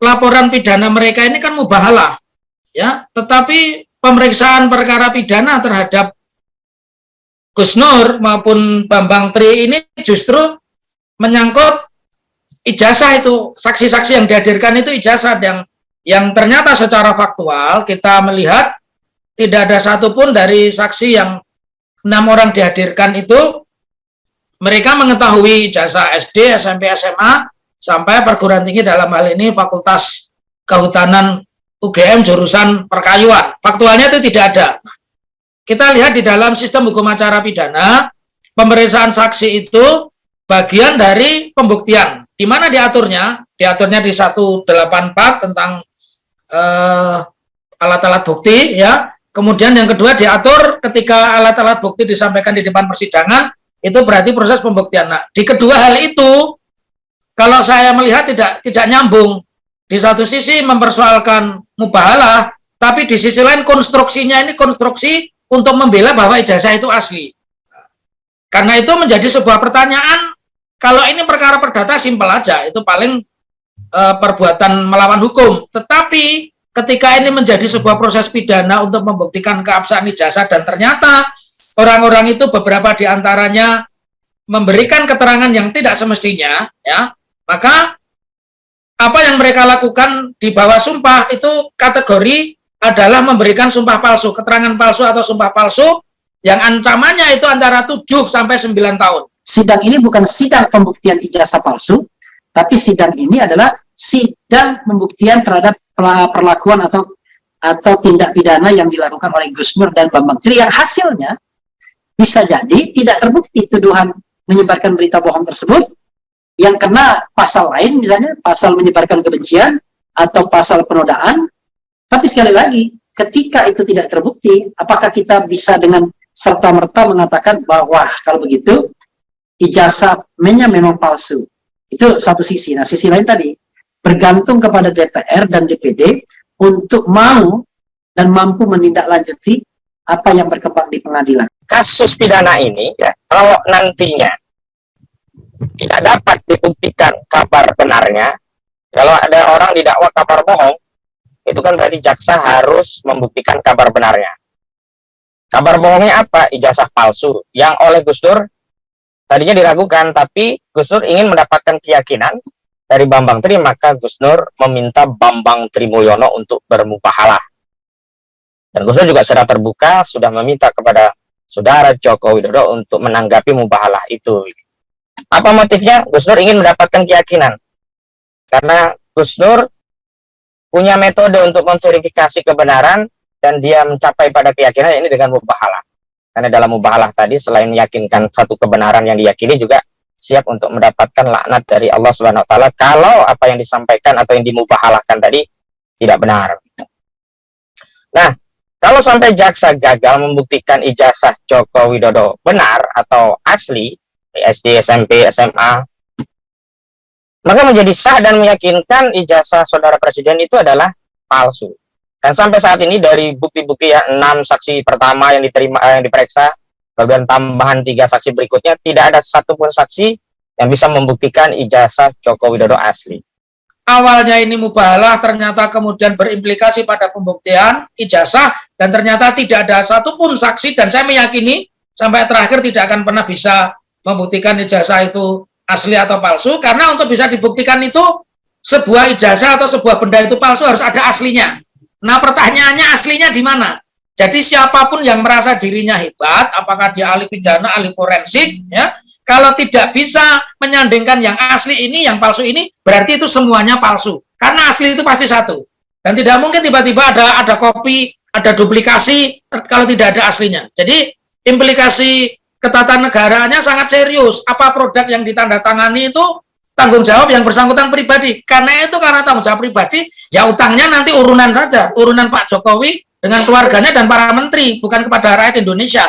laporan pidana mereka ini kan mubahalah ya. Tetapi pemeriksaan perkara pidana terhadap Gus Nur maupun Bambang Tri ini justru menyangkut ijazah itu. Saksi-saksi yang dihadirkan itu ijazah yang yang ternyata secara faktual kita melihat tidak ada satupun dari saksi yang enam orang dihadirkan itu mereka mengetahui ijazah SD, SMP, SMA sampai perguruan tinggi dalam hal ini Fakultas Kehutanan UGM jurusan perkayuan. Faktualnya itu tidak ada. Kita lihat di dalam sistem hukum acara pidana, pemeriksaan saksi itu bagian dari pembuktian. Di mana diaturnya? Diaturnya di 184 tentang eh, alat-alat uh, bukti ya. Kemudian yang kedua diatur ketika alat-alat bukti disampaikan di depan persidangan, itu berarti proses pembuktian. Nah, di kedua hal itu kalau saya melihat tidak tidak nyambung. Di satu sisi mempersoalkan mubahalah, tapi di sisi lain konstruksinya ini konstruksi untuk membela bahwa ijazah itu asli. Karena itu menjadi sebuah pertanyaan, kalau ini perkara perdata simpel aja, itu paling e, perbuatan melawan hukum. Tetapi ketika ini menjadi sebuah proses pidana untuk membuktikan keabsahan ijazah dan ternyata orang-orang itu beberapa di antaranya memberikan keterangan yang tidak semestinya, ya maka apa yang mereka lakukan di bawah sumpah itu kategori adalah memberikan sumpah palsu, keterangan palsu atau sumpah palsu yang ancamannya itu antara 7 sampai 9 tahun. Sidang ini bukan sidang pembuktian ijazah palsu, tapi sidang ini adalah sidang pembuktian terhadap perlakuan atau atau tindak pidana yang dilakukan oleh Gus Nur dan Bambang Tri yang hasilnya bisa jadi tidak terbukti tuduhan menyebarkan berita bohong tersebut yang kena pasal lain misalnya pasal menyebarkan kebencian atau pasal penodaan. Tapi sekali lagi ketika itu tidak terbukti apakah kita bisa dengan serta-merta mengatakan bahwa kalau begitu ijazah menya memang palsu. Itu satu sisi. Nah sisi lain tadi bergantung kepada DPR dan DPD untuk mau dan mampu menindaklanjuti apa yang berkembang di pengadilan. Kasus pidana ini ya. kalau nantinya tidak dapat dibuktikan kabar benarnya, kalau ada orang didakwa kabar bohong, itu kan berarti jaksa harus membuktikan kabar benarnya. Kabar bohongnya apa? Ijazah palsu. Yang oleh Gus Dur tadinya diragukan, tapi Gus Dur ingin mendapatkan keyakinan dari Bambang Tri, maka Gus Dur meminta Bambang Trimulyono untuk bermubahalah. Dan Gus Dur juga secara terbuka sudah meminta kepada saudara Joko Widodo untuk menanggapi mubahalah itu. Apa motifnya? Gus Nur ingin mendapatkan keyakinan. Karena Gus Nur punya metode untuk memverifikasi kebenaran dan dia mencapai pada keyakinan ini dengan mubahalah. Karena dalam mubahalah tadi selain meyakinkan satu kebenaran yang diyakini juga siap untuk mendapatkan laknat dari Allah Subhanahu wa taala kalau apa yang disampaikan atau yang dimubahalahkan tadi tidak benar. Nah, kalau sampai jaksa gagal membuktikan ijazah Joko Widodo benar atau asli, SD, SMP, SMA. Maka menjadi sah dan meyakinkan ijazah saudara presiden itu adalah palsu. Dan sampai saat ini dari bukti-bukti ya enam saksi pertama yang diterima eh, yang diperiksa, kemudian tambahan tiga saksi berikutnya tidak ada satupun saksi yang bisa membuktikan ijazah Joko Widodo asli. Awalnya ini mubalah, ternyata kemudian berimplikasi pada pembuktian ijazah, dan ternyata tidak ada satupun saksi, dan saya meyakini sampai terakhir tidak akan pernah bisa membuktikan ijazah itu asli atau palsu karena untuk bisa dibuktikan itu sebuah ijazah atau sebuah benda itu palsu harus ada aslinya. Nah, pertanyaannya aslinya di mana? Jadi siapa pun yang merasa dirinya hebat, apakah dia ahli pidana, ahli forensik, ya, kalau tidak bisa menyandingkan yang asli ini, yang palsu ini, berarti itu semuanya palsu. Karena asli itu pasti satu. Dan tidak mungkin tiba-tiba ada ada kopi, ada duplikasi kalau tidak ada aslinya. Jadi implikasi ketatanegaraannya sangat serius. Apa produk yang ditandatangani itu tanggung jawab yang bersangkutan pribadi. Karena itu karena tanggung jawab pribadi, ya utangnya nanti urunan saja, urunan Pak Jokowi dengan keluarganya dan para menteri, bukan kepada rakyat Indonesia.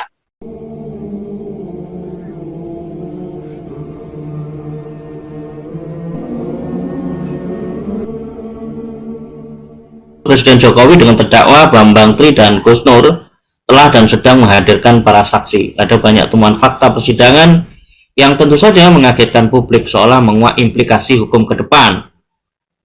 Presiden Jokowi dengan terdakwa Bambang Tri dan Gus Nur telah dan sedang menghadirkan para saksi. Ada banyak temuan fakta persidangan yang tentu saja mengagetkan publik seolah menguak implikasi hukum ke depan.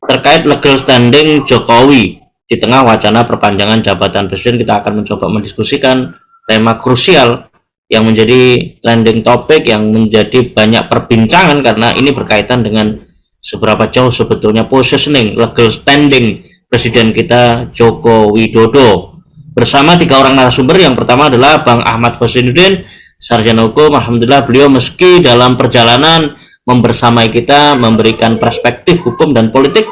terkait legal standing Jokowi di tengah wacana perpanjangan jabatan presiden kita akan mencoba mendiskusikan tema krusial yang menjadi trending topik yang menjadi banyak perbincangan karena ini berkaitan dengan seberapa jauh sebetulnya positioning legal standing presiden kita Joko Widodo bersama tiga orang narasumber yang pertama adalah Bang Ahmad Hosinuddin sarjana hukum Alhamdulillah beliau meski dalam perjalanan membersamai kita memberikan perspektif hukum dan politik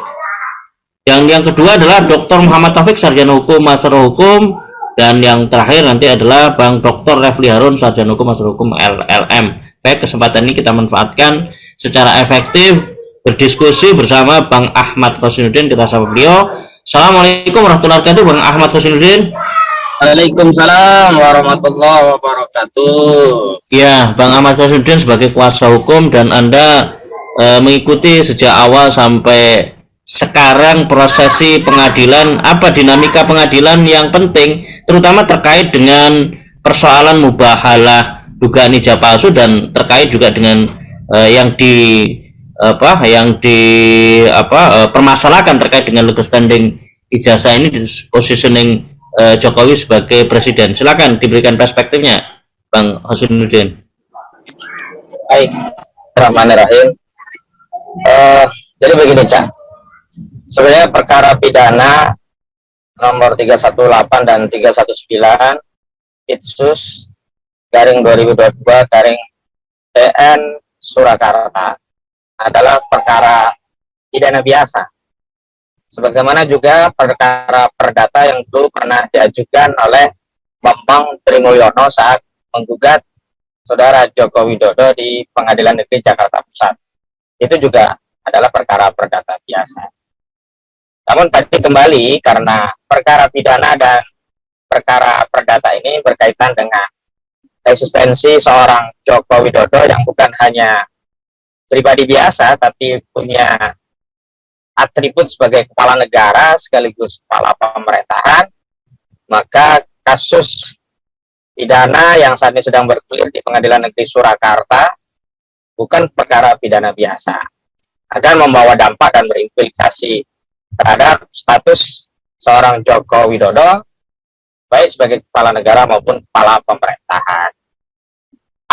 yang yang kedua adalah Dr. Muhammad Taufik sarjana hukum master hukum dan yang terakhir nanti adalah Bang Dr. Refli Harun sarjana hukum master hukum LLM. Baik, kesempatan ini kita manfaatkan secara efektif berdiskusi bersama Bang Ahmad Khosinuddin kita sapa beliau. Assalamualaikum warahmatullahi wabarakatuh Bang Ahmad Khosinuddin. Waalaikumsalam warahmatullahi wabarakatuh. Ya, Bang Ahmad Khosinuddin sebagai kuasa hukum dan Anda e, mengikuti sejak awal sampai sekarang prosesi pengadilan apa dinamika pengadilan yang penting terutama terkait dengan persoalan mubahalah dugaan ijazah palsu dan terkait juga dengan uh, yang di apa yang di apa uh, permasalahkan terkait dengan legal standing ijazah ini di positioning uh, Jokowi sebagai presiden. Silakan diberikan perspektifnya Bang Hasunuddin Baik, Rahmanirrahim. Uh, jadi begini, Cak. Sebenarnya perkara pidana nomor 318 dan 319 Itsus garing 2022 garing PN Surakarta adalah perkara pidana biasa sebagaimana juga perkara perdata yang dulu pernah diajukan oleh Bambang Trimulyono saat menggugat saudara Joko Widodo di Pengadilan Negeri Jakarta Pusat. Itu juga adalah perkara perdata biasa. Namun tadi kembali karena perkara pidana dan perkara perdata ini berkaitan dengan eksistensi seorang Joko Widodo yang bukan hanya pribadi biasa tapi punya atribut sebagai kepala negara sekaligus kepala pemerintahan maka kasus pidana yang saat ini sedang bergulir di pengadilan negeri Surakarta bukan perkara pidana biasa akan membawa dampak dan berimplikasi terhadap status seorang Joko Widodo baik sebagai kepala negara maupun kepala pemerintahan.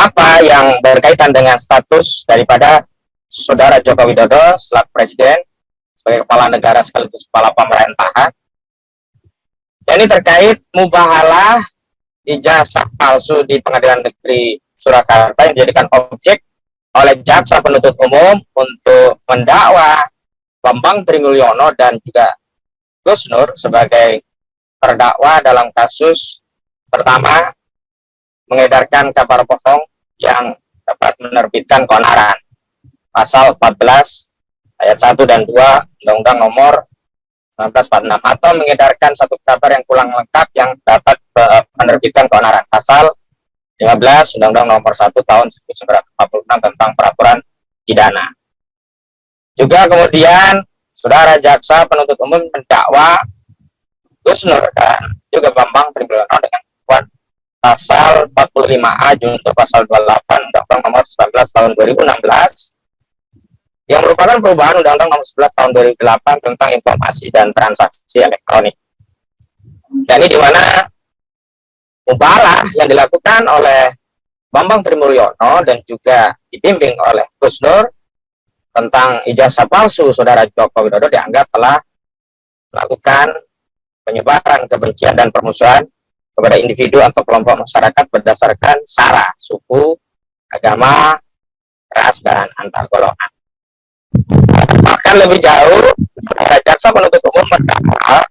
Apa yang berkaitan dengan status daripada saudara Joko Widodo selaku presiden sebagai kepala negara sekaligus kepala pemerintahan? Dan ini terkait mubahalah ijazah palsu di pengadilan negeri Surakarta yang dijadikan objek oleh jaksa penuntut umum untuk mendakwa Bambang Trimulyono dan juga Gus Nur sebagai terdakwa dalam kasus pertama mengedarkan kabar bohong yang dapat menerbitkan keonaran pasal 14 ayat 1 dan 2 Undang-Undang nomor 1946 atau mengedarkan satu kabar yang kurang lengkap yang dapat uh, menerbitkan keonaran. Pasal 15 Undang-Undang nomor 1 tahun 1946 tentang peraturan pidana. Juga kemudian saudara jaksa penuntut umum mendakwa Gus Nur dan juga Bambang Trimulyono dengan kuat pasal 45A junto pasal 28 Undang-Undang nomor 19 tahun 2016 yang merupakan perubahan Undang-Undang nomor 11 tahun 2008 tentang informasi dan transaksi elektronik. Dan ini di mana mubalah yang dilakukan oleh Bambang Trimulyono dan juga dibimbing oleh Gus Nur tentang ijazah palsu saudara Joko Widodo dianggap telah melakukan penyebaran kebencian dan permusuhan kepada individu atau kelompok masyarakat berdasarkan sara, suku, agama, ras, dan antar golongan. Bahkan lebih jauh, jaksa penuntut umum mendakwa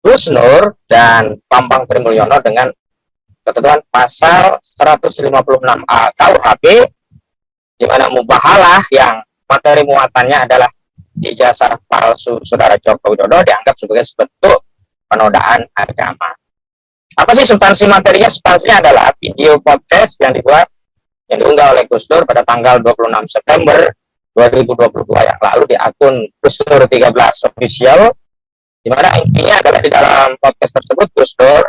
Gus Nur dan Pambang Trimulyono dengan ketentuan pasal 156A KUHP di mana mubahalah yang materi muatannya adalah ijazah palsu saudara Joko Widodo dianggap sebagai bentuk penodaan agama. Apa sih substansi materinya? Substansinya adalah video podcast yang dibuat yang diunggah oleh Gus Dur pada tanggal 26 September 2022 yang lalu di akun Gus Dur 13 official di mana intinya adalah di dalam podcast tersebut Gus Dur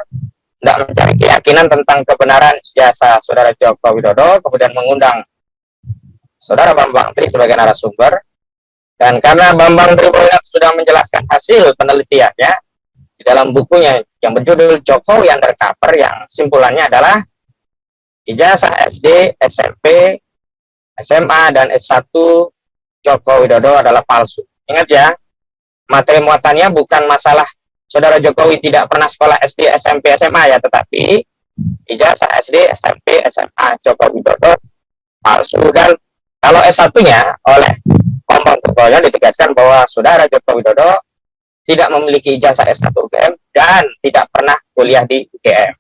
tidak mencari keyakinan tentang kebenaran ijazah saudara Joko Widodo kemudian mengundang Saudara Bambang Tri sebagai narasumber. Dan karena Bambang Triboyat sudah menjelaskan hasil penelitiannya di dalam bukunya yang berjudul Jokowi Undercover yang simpulannya adalah ijazah SD, SMP, SMA, dan S1 Joko Widodo adalah palsu. Ingat ya, materi muatannya bukan masalah saudara Jokowi tidak pernah sekolah SD, SMP, SMA ya, tetapi ijazah SD, SMP, SMA Joko Widodo palsu. Dan kalau S1-nya oleh Bambang Triboyo ditegaskan bahwa saudara Joko Widodo tidak memiliki ijazah S1 UGM dan tidak pernah kuliah di UGM.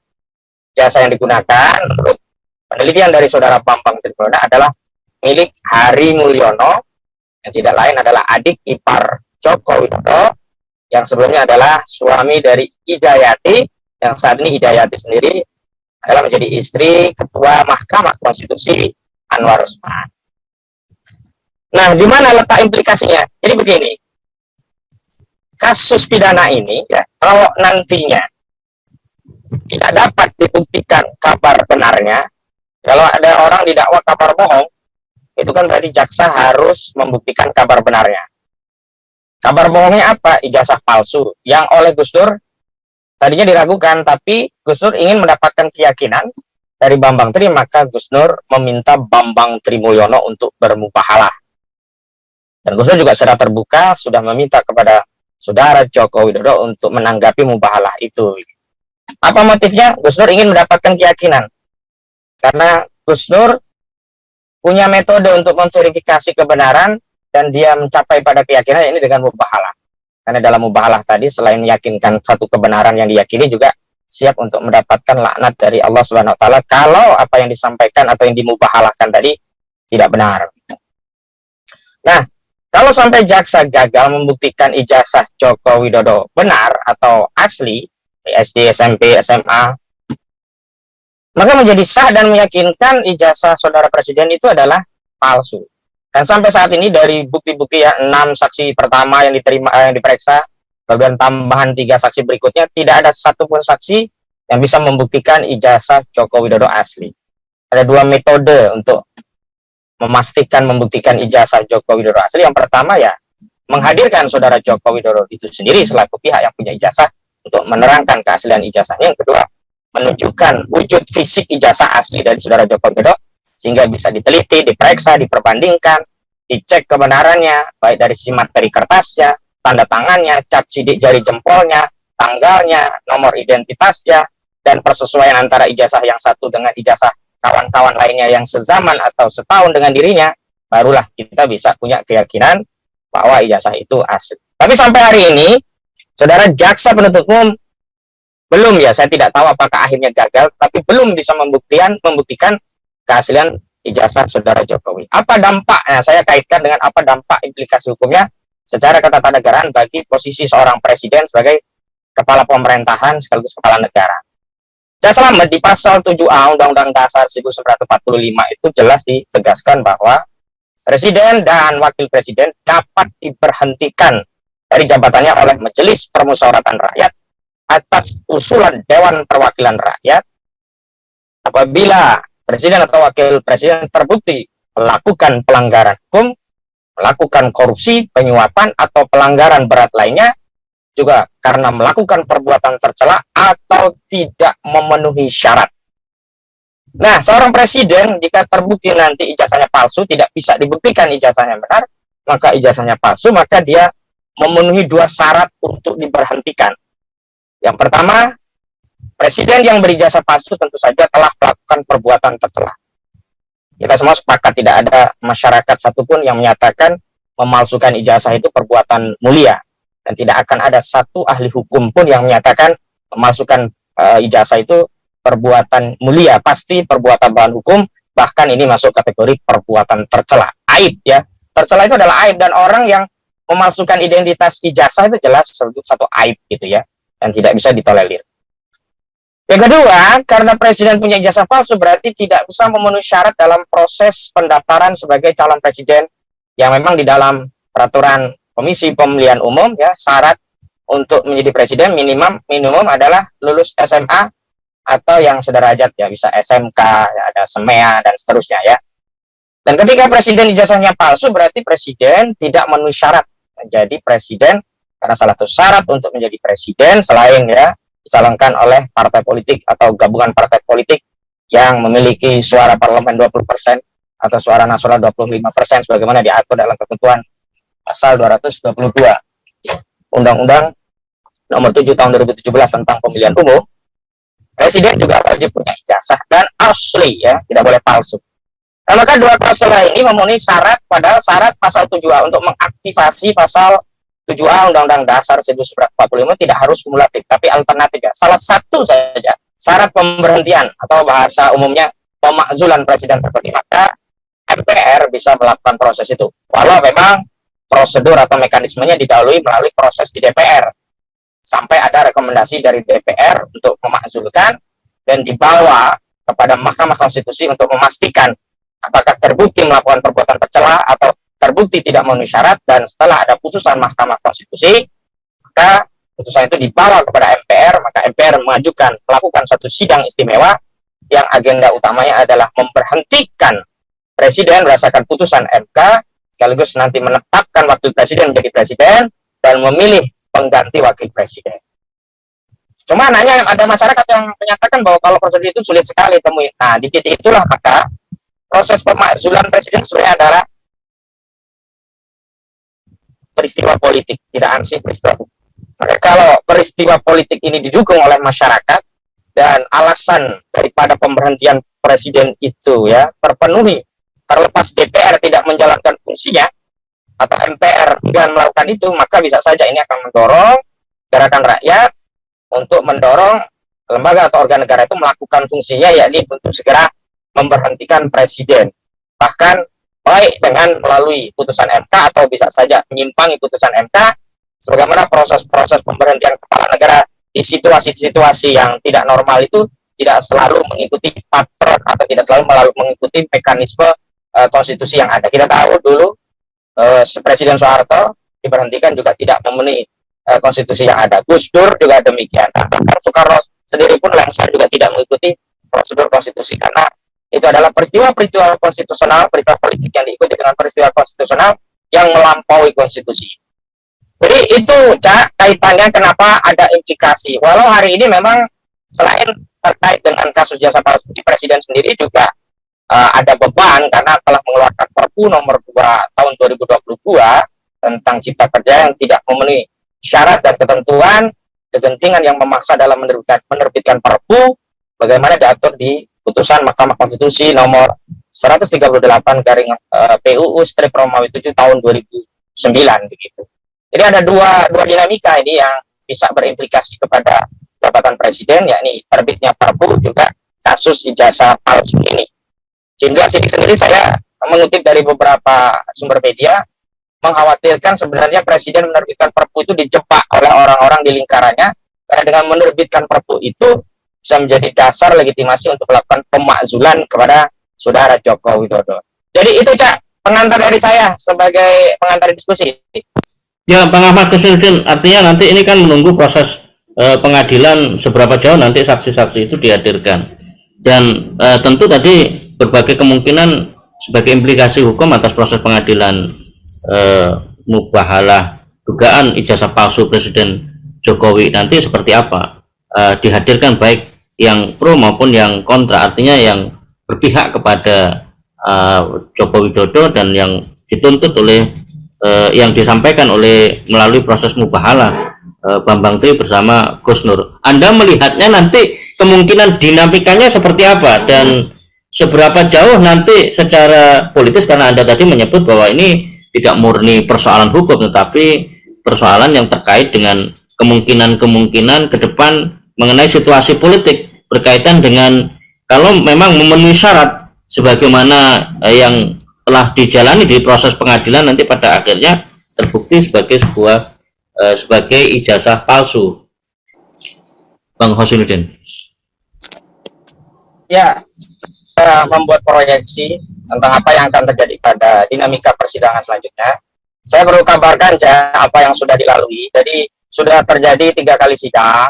Jasa yang digunakan menurut penelitian dari saudara Bambang Triboyo adalah milik Hari Mulyono yang tidak lain adalah adik ipar Joko Widodo yang sebelumnya adalah suami dari Idayati yang saat ini Idayati sendiri adalah menjadi istri Ketua Mahkamah Konstitusi Anwar Usman. Nah, di mana letak implikasinya? Jadi begini, kasus pidana ini, ya, kalau nantinya tidak dapat dibuktikan kabar benarnya, kalau ada orang didakwa kabar bohong, itu kan berarti jaksa harus membuktikan kabar benarnya. Kabar bohongnya apa? Ijazah palsu, yang oleh Gus Dur tadinya diragukan, tapi Gus Dur ingin mendapatkan keyakinan dari Bambang Tri, maka Gus Nur meminta Bambang Trimulyono untuk bermubahalah dan Gus juga sudah terbuka, sudah meminta kepada saudara Joko Widodo untuk menanggapi mubahalah itu. Apa motifnya? Gus Nur ingin mendapatkan keyakinan. Karena Gus Nur punya metode untuk memverifikasi kebenaran dan dia mencapai pada keyakinan ini dengan mubahalah. Karena dalam mubahalah tadi selain meyakinkan satu kebenaran yang diyakini juga siap untuk mendapatkan laknat dari Allah Subhanahu wa taala kalau apa yang disampaikan atau yang dimubahalahkan tadi tidak benar. Nah, kalau sampai jaksa gagal membuktikan ijazah Joko Widodo benar atau asli, SD, SMP, SMA, maka menjadi sah dan meyakinkan ijazah saudara presiden itu adalah palsu. Dan sampai saat ini dari bukti-bukti ya enam saksi pertama yang diterima eh, yang diperiksa, kemudian tambahan tiga saksi berikutnya tidak ada satupun saksi yang bisa membuktikan ijazah Joko Widodo asli. Ada dua metode untuk memastikan membuktikan ijazah Joko Widodo asli yang pertama ya menghadirkan saudara Joko Widodo itu sendiri selaku pihak yang punya ijazah untuk menerangkan keaslian ijazahnya yang kedua menunjukkan wujud fisik ijazah asli dari saudara Joko Widodo sehingga bisa diteliti, diperiksa, diperbandingkan, dicek kebenarannya baik dari si materi kertasnya, tanda tangannya, cap sidik jari jempolnya, tanggalnya, nomor identitasnya, dan persesuaian antara ijazah yang satu dengan ijazah kawan-kawan lainnya yang sezaman atau setahun dengan dirinya, barulah kita bisa punya keyakinan bahwa ijazah itu asli. Tapi sampai hari ini, saudara jaksa penuntut umum belum ya, saya tidak tahu apakah akhirnya gagal, tapi belum bisa membuktikan membuktikan keaslian ijazah saudara Jokowi. Apa dampaknya? Saya kaitkan dengan apa dampak implikasi hukumnya secara ketatanegaraan bagi posisi seorang presiden sebagai kepala pemerintahan sekaligus kepala negara. Saya selamat di pasal 7A Undang-Undang Dasar 1945 itu jelas ditegaskan bahwa Presiden dan Wakil Presiden dapat diberhentikan dari jabatannya oleh Majelis Permusyawaratan Rakyat atas usulan Dewan Perwakilan Rakyat apabila Presiden atau Wakil Presiden terbukti melakukan pelanggaran hukum, melakukan korupsi, penyuapan, atau pelanggaran berat lainnya juga karena melakukan perbuatan tercela atau tidak memenuhi syarat. Nah, seorang presiden jika terbukti nanti ijazahnya palsu, tidak bisa dibuktikan ijazahnya benar, maka ijazahnya palsu, maka dia memenuhi dua syarat untuk diberhentikan. Yang pertama, presiden yang berijazah palsu tentu saja telah melakukan perbuatan tercela. Kita semua sepakat tidak ada masyarakat satupun yang menyatakan memalsukan ijazah itu perbuatan mulia. Dan tidak akan ada satu ahli hukum pun yang menyatakan memasukkan uh, ijazah itu perbuatan mulia. Pasti perbuatan bahan hukum bahkan ini masuk kategori perbuatan tercela aib ya. Tercela itu adalah aib dan orang yang memasukkan identitas ijazah itu jelas satu aib gitu ya yang tidak bisa ditolerir. Yang kedua, karena presiden punya ijazah palsu berarti tidak bisa memenuhi syarat dalam proses pendaftaran sebagai calon presiden yang memang di dalam peraturan Komisi Pemilihan Umum ya syarat untuk menjadi presiden minimum minimum adalah lulus SMA atau yang sederajat ya bisa SMK ya, ada SEMEA dan seterusnya ya. Dan ketika presiden ijazahnya palsu, berarti presiden tidak memenuhi syarat menjadi presiden karena salah satu syarat untuk menjadi presiden selain ya dicalonkan oleh partai politik atau gabungan partai politik yang memiliki suara parlemen 20% atau suara nasional 25% sebagaimana diatur dalam ketentuan pasal 222 Undang-Undang nomor 7 tahun 2017 tentang pemilihan umum presiden juga wajib punya ijazah dan asli ya tidak boleh palsu. Nah, maka dua klausul ini memenuhi syarat pada syarat pasal 7A untuk mengaktifasi pasal 7A Undang-Undang Dasar 1945 tidak harus kumulatif, tapi alternatif ya. Salah satu saja syarat pemberhentian atau bahasa umumnya pemakzulan presiden terpilih. Maka MPR bisa melakukan proses itu. Walau memang prosedur atau mekanismenya didahului melalui proses di DPR. Sampai ada rekomendasi dari DPR untuk memakzulkan dan dibawa kepada Mahkamah Konstitusi untuk memastikan apakah terbukti melakukan perbuatan tercela atau terbukti tidak memenuhi syarat dan setelah ada putusan Mahkamah Konstitusi maka putusan itu dibawa kepada MPR maka MPR mengajukan melakukan satu sidang istimewa yang agenda utamanya adalah memberhentikan presiden berdasarkan putusan MK sekaligus nanti menetapkan wakil presiden menjadi presiden dan memilih pengganti wakil presiden. Cuma nanya ada masyarakat yang menyatakan bahwa kalau prosedur itu sulit sekali temui. Nah di titik itulah maka proses pemakzulan presiden sebenarnya adalah peristiwa politik, tidak ansih peristiwa Maka kalau peristiwa politik ini didukung oleh masyarakat dan alasan daripada pemberhentian presiden itu ya terpenuhi, terlepas DPR tidak menjalankan fungsinya atau MPR dan melakukan itu, maka bisa saja ini akan mendorong gerakan rakyat untuk mendorong lembaga atau organ negara itu melakukan fungsinya yakni untuk segera memberhentikan presiden. Bahkan baik dengan melalui putusan MK atau bisa saja menyimpangi putusan MK sebagaimana proses-proses pemberhentian kepala negara di situasi-situasi yang tidak normal itu tidak selalu mengikuti patron atau tidak selalu melalui mengikuti mekanisme uh, konstitusi yang ada. Kita tahu dulu uh, Presiden Soeharto diberhentikan juga tidak memenuhi uh, konstitusi yang ada. Gus Dur juga demikian. Soekarno sendiri pun lengser juga tidak mengikuti prosedur konstitusi karena itu adalah peristiwa-peristiwa konstitusional, peristiwa politik yang diikuti dengan peristiwa konstitusional yang melampaui konstitusi. Jadi itu Cak, kaitannya kenapa ada implikasi. Walau hari ini memang selain terkait dengan kasus jasa palsu Presiden sendiri juga uh, ada beban karena telah mengeluarkan Perpu nomor 2 tahun 2022 tentang cipta kerja yang tidak memenuhi syarat dan ketentuan kegentingan yang memaksa dalam menerbitkan, menerbitkan Perpu bagaimana diatur di putusan Mahkamah Konstitusi nomor 138 garing uh, eh, PUU strip Romawi 7 tahun 2009 begitu. Jadi ada dua dua dinamika ini yang bisa berimplikasi kepada jabatan presiden yakni terbitnya Perpu juga kasus ijazah palsu ini. Sehingga sendiri saya mengutip dari beberapa sumber media mengkhawatirkan sebenarnya presiden menerbitkan Perpu itu dijebak oleh orang-orang di lingkarannya karena dengan menerbitkan Perpu itu bisa menjadi dasar legitimasi untuk melakukan pemakzulan kepada saudara Joko Widodo. Jadi itu Cak, pengantar dari saya sebagai pengantar diskusi. Ya, Bang Ahmad Kesuludin, artinya nanti ini kan menunggu proses eh, pengadilan seberapa jauh nanti saksi-saksi itu dihadirkan. Dan eh, tentu tadi berbagai kemungkinan sebagai implikasi hukum atas proses pengadilan eh, mubahalah dugaan ijazah palsu Presiden Jokowi nanti seperti apa uh, dihadirkan baik yang pro maupun yang kontra. Artinya yang berpihak kepada uh, Joko Widodo dan yang dituntut oleh uh, yang disampaikan oleh melalui proses mubahala uh, Bambang Tri bersama Gus Nur. Anda melihatnya nanti kemungkinan dinamikanya seperti apa? Dan seberapa jauh nanti secara politis karena Anda tadi menyebut bahwa ini tidak murni persoalan hukum tetapi persoalan yang terkait dengan kemungkinan-kemungkinan ke depan mengenai situasi politik berkaitan dengan kalau memang memenuhi syarat sebagaimana eh, yang telah dijalani di proses pengadilan nanti pada akhirnya terbukti sebagai sebuah eh, sebagai ijazah palsu. Bang Hosinuddin. Ya, membuat proyeksi tentang apa yang akan terjadi pada dinamika persidangan selanjutnya. Saya perlu kabarkan ya apa yang sudah dilalui. Jadi sudah terjadi tiga kali sidang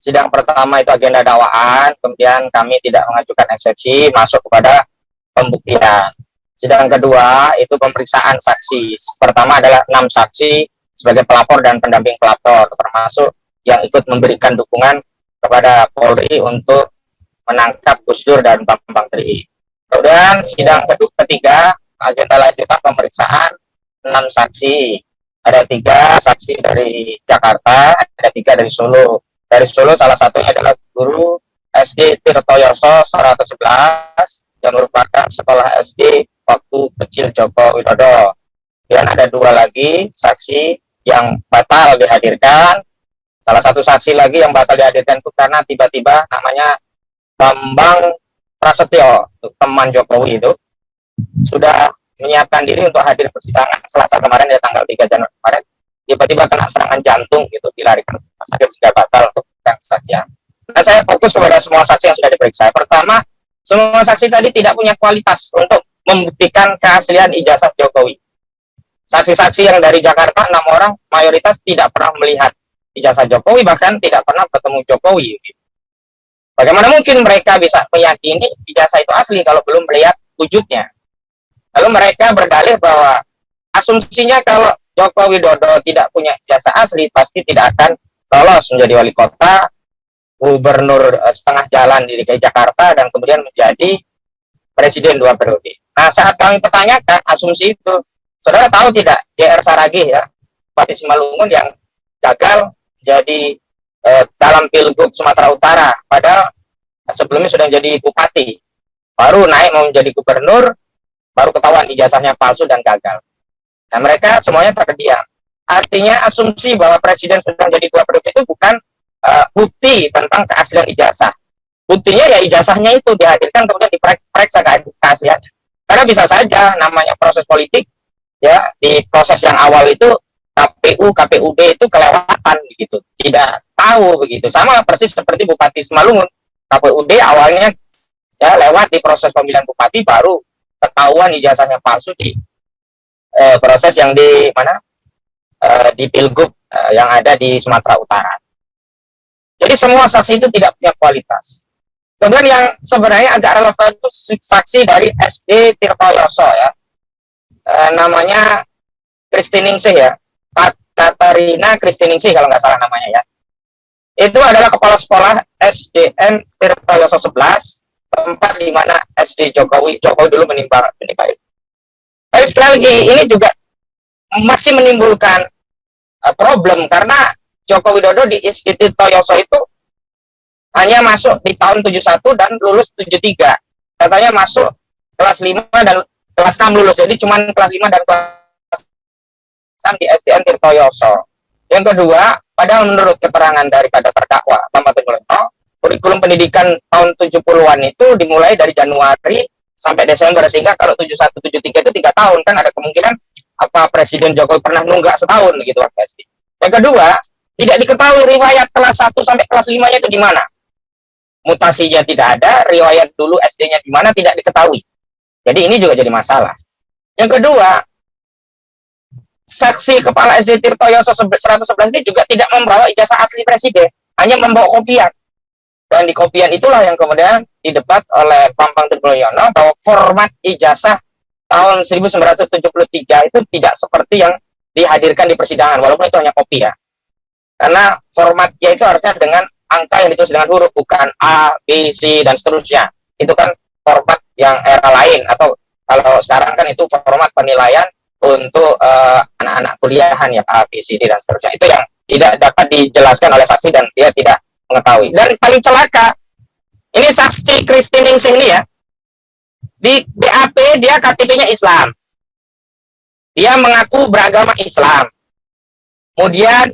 sidang pertama itu agenda dakwaan, kemudian kami tidak mengajukan eksepsi masuk kepada pembuktian. Sidang kedua itu pemeriksaan saksi. Pertama adalah enam saksi sebagai pelapor dan pendamping pelapor, termasuk yang ikut memberikan dukungan kepada Polri untuk menangkap Gus Dur dan Bambang Tri. Kemudian sidang kedua ketiga agenda lanjutan pemeriksaan enam saksi. Ada tiga saksi dari Jakarta, ada tiga dari Solo. Dari Solo salah satunya adalah guru SD Tirtoyoso 111 yang merupakan sekolah SD waktu kecil Joko Widodo. Dan ada dua lagi saksi yang batal dihadirkan. Salah satu saksi lagi yang batal dihadirkan itu karena tiba-tiba namanya Bambang Prasetyo, teman Jokowi itu, sudah menyiapkan diri untuk hadir persidangan selasa kemarin ya tanggal 3 Januari kemarin tiba-tiba kena serangan jantung gitu dilarikan ke sakit sehingga batal untuk kesaksian. Nah saya fokus kepada semua saksi yang sudah diperiksa. Pertama, semua saksi tadi tidak punya kualitas untuk membuktikan keaslian ijazah Jokowi. Saksi-saksi yang dari Jakarta, enam orang, mayoritas tidak pernah melihat ijazah Jokowi, bahkan tidak pernah ketemu Jokowi. Bagaimana mungkin mereka bisa meyakini ijazah itu asli kalau belum melihat wujudnya? Lalu mereka berdalih bahwa asumsinya kalau Joko Widodo tidak punya ijazah asli, pasti tidak akan lolos menjadi wali kota, gubernur eh, setengah jalan di DKI Jakarta, dan kemudian menjadi presiden dua periode. Nah, saat kami pertanyakan asumsi itu, saudara tahu tidak JR Saragih ya, Bupati Simalungun yang gagal jadi eh, dalam pilgub Sumatera Utara, padahal sebelumnya sudah jadi bupati, baru naik mau menjadi gubernur, baru ketahuan ijazahnya palsu dan gagal. Nah, mereka semuanya terdiam. Artinya asumsi bahwa presiden sudah jadi dua periode itu bukan uh, bukti tentang keaslian ijazah. Buktinya ya ijazahnya itu dihadirkan kemudian diperiksa keasliannya. Karena bisa saja namanya proses politik, ya di proses yang awal itu KPU, KPUD itu kelewatan begitu, tidak tahu begitu. Sama persis seperti Bupati Semalungun, KPUD awalnya ya lewat di proses pemilihan bupati baru ketahuan ijazahnya palsu di eh, proses yang di mana eh, di pilgub eh, yang ada di Sumatera Utara. Jadi semua saksi itu tidak punya kualitas. Kemudian yang sebenarnya agak relevan itu saksi dari SD Tirtoyoso ya. E, namanya Kristiningsih ya. Katarina Kristiningsih kalau nggak salah namanya ya. Itu adalah kepala sekolah SDN Tirtoyoso 11, tempat di mana SD Jokowi, Jokowi dulu menimba itu. Tapi sekali lagi, ini juga masih menimbulkan uh, problem karena Joko Widodo di Institut Toyoso itu hanya masuk di tahun 71 dan lulus 73. Katanya masuk kelas 5 dan kelas 6 lulus. Jadi cuma kelas 5 dan kelas 6 di SDN Tirtoyoso. Yang kedua, padahal menurut keterangan daripada terdakwa Bambang Timulento, kurikulum pendidikan tahun 70-an itu dimulai dari Januari sampai Desember sehingga kalau 71 73 itu tiga tahun kan ada kemungkinan apa Presiden Jokowi pernah nunggak setahun gitu waktu SD. Yang kedua, tidak diketahui riwayat kelas 1 sampai kelas 5-nya itu di mana mutasinya tidak ada, riwayat dulu SD-nya di mana tidak diketahui. Jadi ini juga jadi masalah. Yang kedua, saksi kepala SD Tirtoyoso 111 ini juga tidak membawa ijazah asli presiden, hanya membawa kopian. Dan di kopian itulah yang kemudian didebat oleh Pampang Tribuloyono bahwa format ijazah tahun 1973 itu tidak seperti yang dihadirkan di persidangan, walaupun itu hanya kopi ya. Karena formatnya itu harusnya dengan angka yang ditulis dengan huruf bukan A, B, C dan seterusnya. Itu kan format yang era lain atau kalau sekarang kan itu format penilaian untuk eh, anak-anak uh, kuliahan ya A, B, C, D dan seterusnya. Itu yang tidak dapat dijelaskan oleh saksi dan dia tidak mengetahui. Dan paling celaka ini saksi Christine Ningsih ini ya di BAP dia KTP-nya Islam. Dia mengaku beragama Islam. Kemudian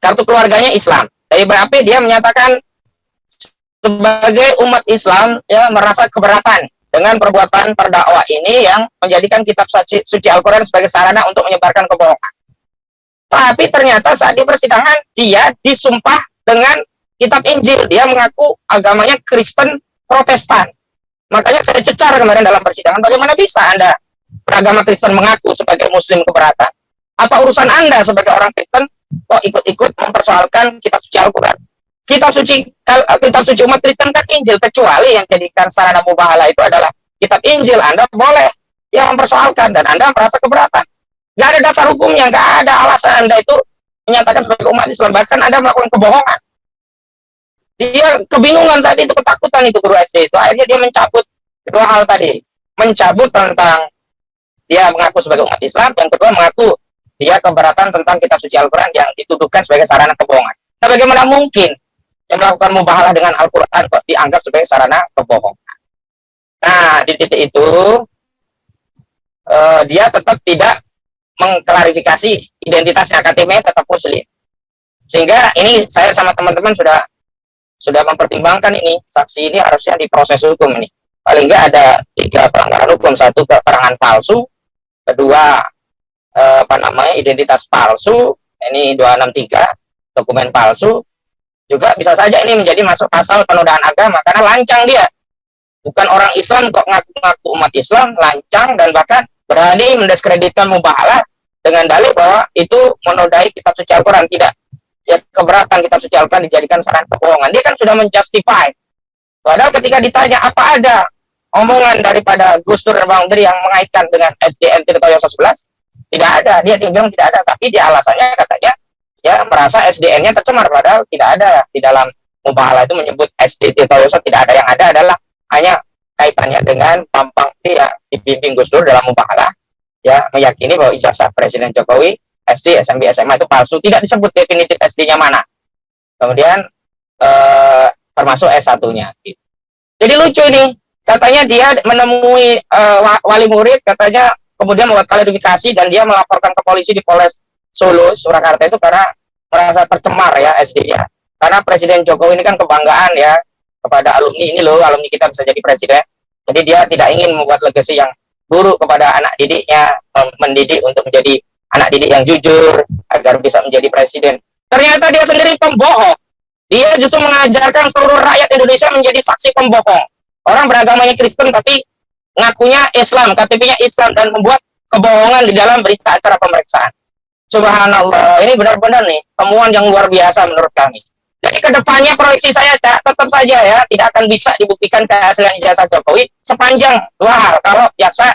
kartu keluarganya Islam dari BAP dia menyatakan sebagai umat Islam ya merasa keberatan dengan perbuatan terdakwa ini yang menjadikan kitab suci, suci Al-Quran sebagai sarana untuk menyebarkan kebohongan. Tapi ternyata saat di persidangan dia disumpah dengan kitab Injil. Dia mengaku agamanya Kristen Protestan. Makanya saya cecar kemarin dalam persidangan, bagaimana bisa Anda beragama Kristen mengaku sebagai Muslim keberatan? Apa urusan Anda sebagai orang Kristen kok ikut-ikut mempersoalkan kitab suci Al-Quran. Kitab suci kitab suci umat Kristen kan Injil, kecuali yang jadikan sarana mubahala itu adalah kitab Injil. Anda boleh yang mempersoalkan dan Anda merasa keberatan. Nggak ada dasar hukumnya, nggak ada alasan Anda itu menyatakan sebagai umat Islam, bahkan Anda melakukan kebohongan. Dia kebingungan saat itu, ketakutan itu guru SD itu. Akhirnya dia mencabut kedua hal tadi. Mencabut tentang dia mengaku sebagai umat Islam, yang kedua mengaku dia keberatan tentang kitab suci Al-Quran yang dituduhkan sebagai sarana kebohongan. Nah, bagaimana mungkin yang melakukan mubahalah dengan Al-Quran kok dianggap sebagai sarana kebohongan? Nah, di titik itu, uh, dia tetap tidak mengklarifikasi identitasnya KTP tetap muslim. Sehingga ini saya sama teman-teman sudah sudah mempertimbangkan ini saksi ini harusnya diproses hukum ini. Paling nggak ada tiga pelanggaran hukum, satu keterangan palsu, kedua eh, apa namanya identitas palsu, ini 263 dokumen palsu, juga bisa saja ini menjadi masuk pasal penodaan agama karena lancang dia. Bukan orang Islam kok ngaku-ngaku umat Islam, lancang dan bahkan berani mendiskreditkan mubahalah dengan dalil bahwa itu menodai kitab suci Al-Quran. Tidak. Ya keberatan kitab suci Al-Quran dijadikan saran kebohongan. Dia kan sudah menjustify. Padahal ketika ditanya apa ada omongan daripada Gus Dur Bang yang mengaitkan dengan SDM Tirta Yosa 11, tidak ada. Dia bilang tidak ada. Tapi dia alasannya katanya ya merasa SDN-nya tercemar. Padahal tidak ada. Di dalam mubahalah itu menyebut SD Tirta Yosa tidak ada. Yang ada adalah hanya kaitannya dengan Pampang ya dibimbing Gus Dur dalam mubahalah ya meyakini bahwa ijazah Presiden Jokowi SD, SMP, SMA itu palsu, tidak disebut definitif SD-nya mana. Kemudian eh, termasuk S1-nya. Gitu. Jadi lucu ini, katanya dia menemui eh, wali murid, katanya kemudian membuat klarifikasi dan dia melaporkan ke polisi di Polres Solo, Surakarta itu karena merasa tercemar ya SD-nya. Karena Presiden Jokowi ini kan kebanggaan ya kepada alumni ini loh, alumni kita bisa jadi presiden. Jadi dia tidak ingin membuat legasi yang buruk kepada anak didiknya, mendidik untuk menjadi anak didik yang jujur agar bisa menjadi presiden. Ternyata dia sendiri pembohong. Dia justru mengajarkan seluruh rakyat Indonesia menjadi saksi pembohong. Orang beragamanya Kristen tapi ngakunya Islam, KTP-nya Islam dan membuat kebohongan di dalam berita acara pemeriksaan. Subhanallah, ini benar-benar nih temuan yang luar biasa menurut kami. Jadi ke depannya proyeksi saya Cak, tetap saja ya tidak akan bisa dibuktikan keaslian ijazah Jokowi sepanjang dua hal. Kalau jaksa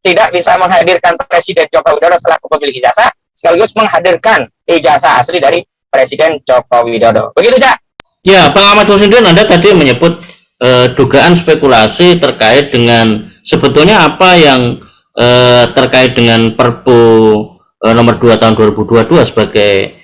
tidak bisa menghadirkan Presiden Joko Widodo setelah pemilik ijazah, sekaligus menghadirkan ijazah asli dari Presiden Joko Widodo. Begitu Cak? Ya, Bang Ahmad Hussein Anda tadi menyebut eh, dugaan spekulasi terkait dengan sebetulnya apa yang eh, terkait dengan Perpu eh, nomor 2 tahun 2022 sebagai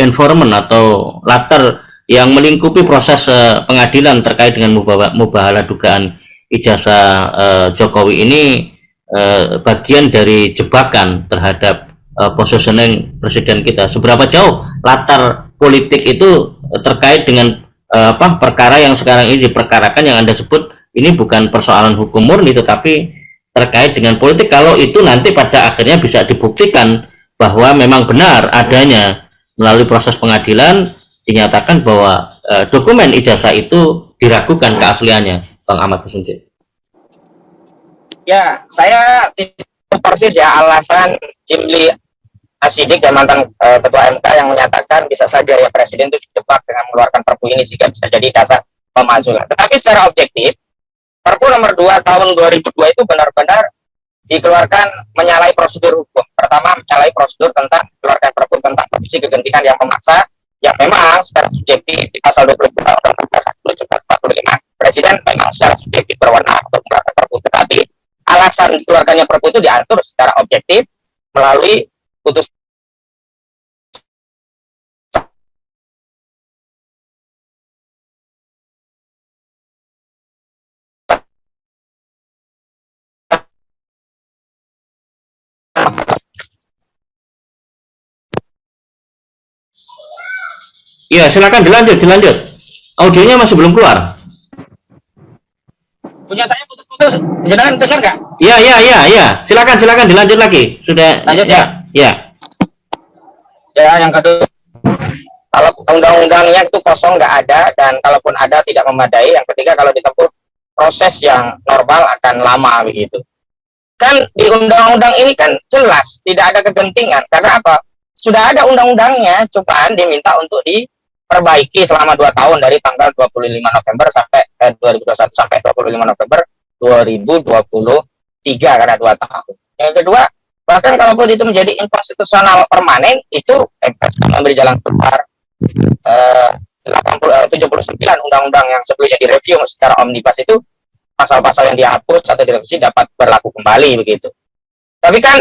informan atau latar yang melingkupi proses uh, pengadilan terkait dengan mubahala dugaan ijazah uh, Jokowi ini uh, bagian dari jebakan terhadap uh, positioning presiden kita. Seberapa jauh latar politik itu terkait dengan uh, apa perkara yang sekarang ini diperkarakan yang Anda sebut ini bukan persoalan hukum murni tetapi terkait dengan politik kalau itu nanti pada akhirnya bisa dibuktikan bahwa memang benar adanya melalui proses pengadilan dinyatakan bahwa e, dokumen ijazah itu diragukan keasliannya Bang Ahmad Hussein. Ya, saya tidak persis ya alasan Jimli Asidik dan mantan e, ketua MK yang menyatakan bisa saja ya presiden itu dijebak dengan mengeluarkan perpu ini sehingga bisa jadi dasar pemakzulan. Tetapi secara objektif, perpu nomor 2 tahun 2002 itu benar-benar dikeluarkan menyalahi prosedur hukum. Pertama, menyalahi prosedur tentang keluarkan perpu tentang kondisi kegentingan yang memaksa yang memang secara subjektif di pasal 22 Undang-Undang Dasar 45 Presiden memang secara subjektif berwenang untuk mengeluarkan perpu tetapi alasan dikeluarkannya perpu itu diatur secara objektif melalui putus Iya, silakan dilanjut, dilanjut. Audionya masih belum keluar. Punya saya putus-putus. Jangan dengar nggak? Iya, iya, iya, iya. Silakan, silakan dilanjut lagi. Sudah. Lanjut ya. Ya. Ya, yang kedua kalau undang-undangnya itu kosong nggak ada dan kalaupun ada tidak memadai. Yang ketiga kalau ditempuh proses yang normal akan lama begitu. Kan di undang-undang ini kan jelas tidak ada kegentingan karena apa? Sudah ada undang-undangnya, cobaan diminta untuk di perbaiki selama dua tahun dari tanggal 25 November sampai eh, 2021 sampai 25 November 2022 tiga karena dua tahun. Yang kedua, bahkan kalaupun itu menjadi inkonstitusional permanen, itu MK sudah memberi jalan keluar. Eh, 80, 79 eh, undang-undang yang sebelumnya direview secara omnibus itu pasal-pasal yang dihapus atau direvisi dapat berlaku kembali begitu. Tapi kan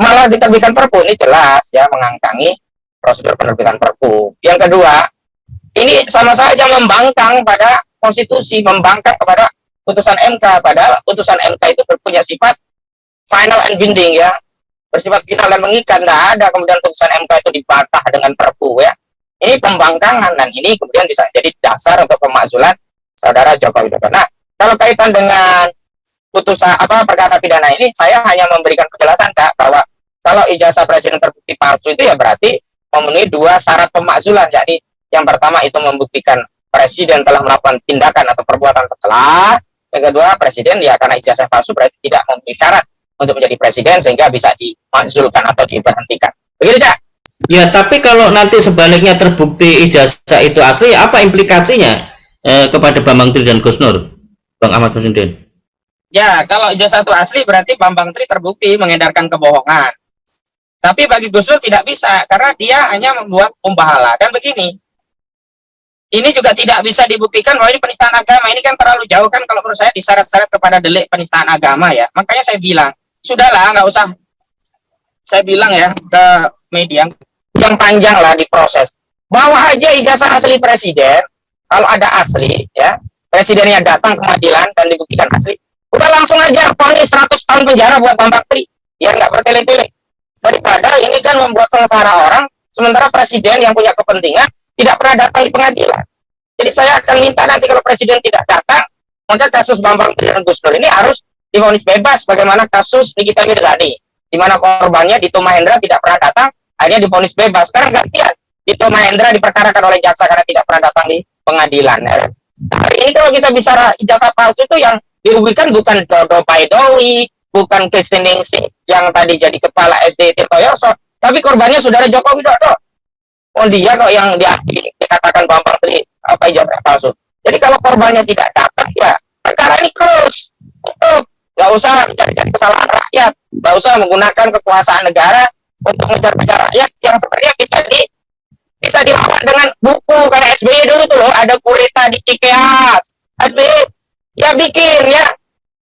malah diterbitkan perpu ini jelas ya mengangkangi prosedur penerbitan perpu. Yang kedua, ini sama saja membangkang pada konstitusi, membangkang kepada putusan MK. Padahal putusan MK itu punya sifat final and binding ya, bersifat final dan mengikat. Tidak ada kemudian putusan MK itu dibantah dengan perpu ya. Ini pembangkangan dan ini kemudian bisa jadi dasar untuk pemakzulan saudara Joko Widodo. Nah, kalau kaitan dengan putusan apa perkara pidana ini, saya hanya memberikan penjelasan kak bahwa kalau ijazah presiden terbukti palsu itu ya berarti memenuhi dua syarat pemakzulan, yakni yang pertama itu membuktikan presiden telah melakukan tindakan atau perbuatan tercela. Yang kedua, presiden ya karena ijazah palsu berarti tidak memenuhi syarat untuk menjadi presiden sehingga bisa dimakzulkan atau diberhentikan. Begitu, Cak? Ya, tapi kalau nanti sebaliknya terbukti ijazah itu asli, apa implikasinya eh, kepada Bambang Tri dan Gus Nur, Bang Ahmad Presiden? Ya, kalau ijazah itu asli berarti Bambang Tri terbukti mengedarkan kebohongan. Tapi bagi Gus Nur tidak bisa, karena dia hanya membuat pembahala. Dan begini, ini juga tidak bisa dibuktikan bahwa ini penistaan agama. Ini kan terlalu jauh kan kalau menurut saya disyarat-syarat kepada delik penistaan agama ya. Makanya saya bilang, sudahlah nggak usah saya bilang ya ke media yang panjang lah diproses. Bawa aja ijazah asli presiden, kalau ada asli, ya, presidennya datang ke pengadilan dan dibuktikan asli, udah langsung aja vonis 100 tahun penjara buat Bambang Pri, ya nggak bertele-tele. Daripada ini kan membuat sengsara orang, sementara presiden yang punya kepentingan tidak pernah datang di pengadilan. Jadi saya akan minta nanti kalau presiden tidak datang, maka kasus Bambang dan Gus Dur ini harus divonis bebas, bagaimana kasus Nikita Mirzani, di mana korbannya Dito Mahendra tidak pernah datang, akhirnya difonis bebas. Sekarang gantian, itu Mahendra diperkarakan oleh jaksa karena tidak pernah datang di pengadilan. Ya. Hari ini kalau kita bicara ijazah palsu itu yang dirugikan bukan Dodo Paidowi, bukan Kristin yang tadi jadi kepala SD Tirtoyoso, tapi korbannya saudara Joko Widodo. Oh dia kok yang dikatakan Bambang Tri apa ijazah palsu. Jadi kalau korbannya tidak datang ya perkara ini terus. Tutup. Gak usah mencari-cari kesalahan rakyat, gak usah menggunakan kekuasaan negara untuk ngejar-ngejar rakyat yang sebenarnya bisa di bisa dilawan dengan buku kayak SBY dulu tuh loh. Ada kurita di Cikeas. SBY ya bikin ya.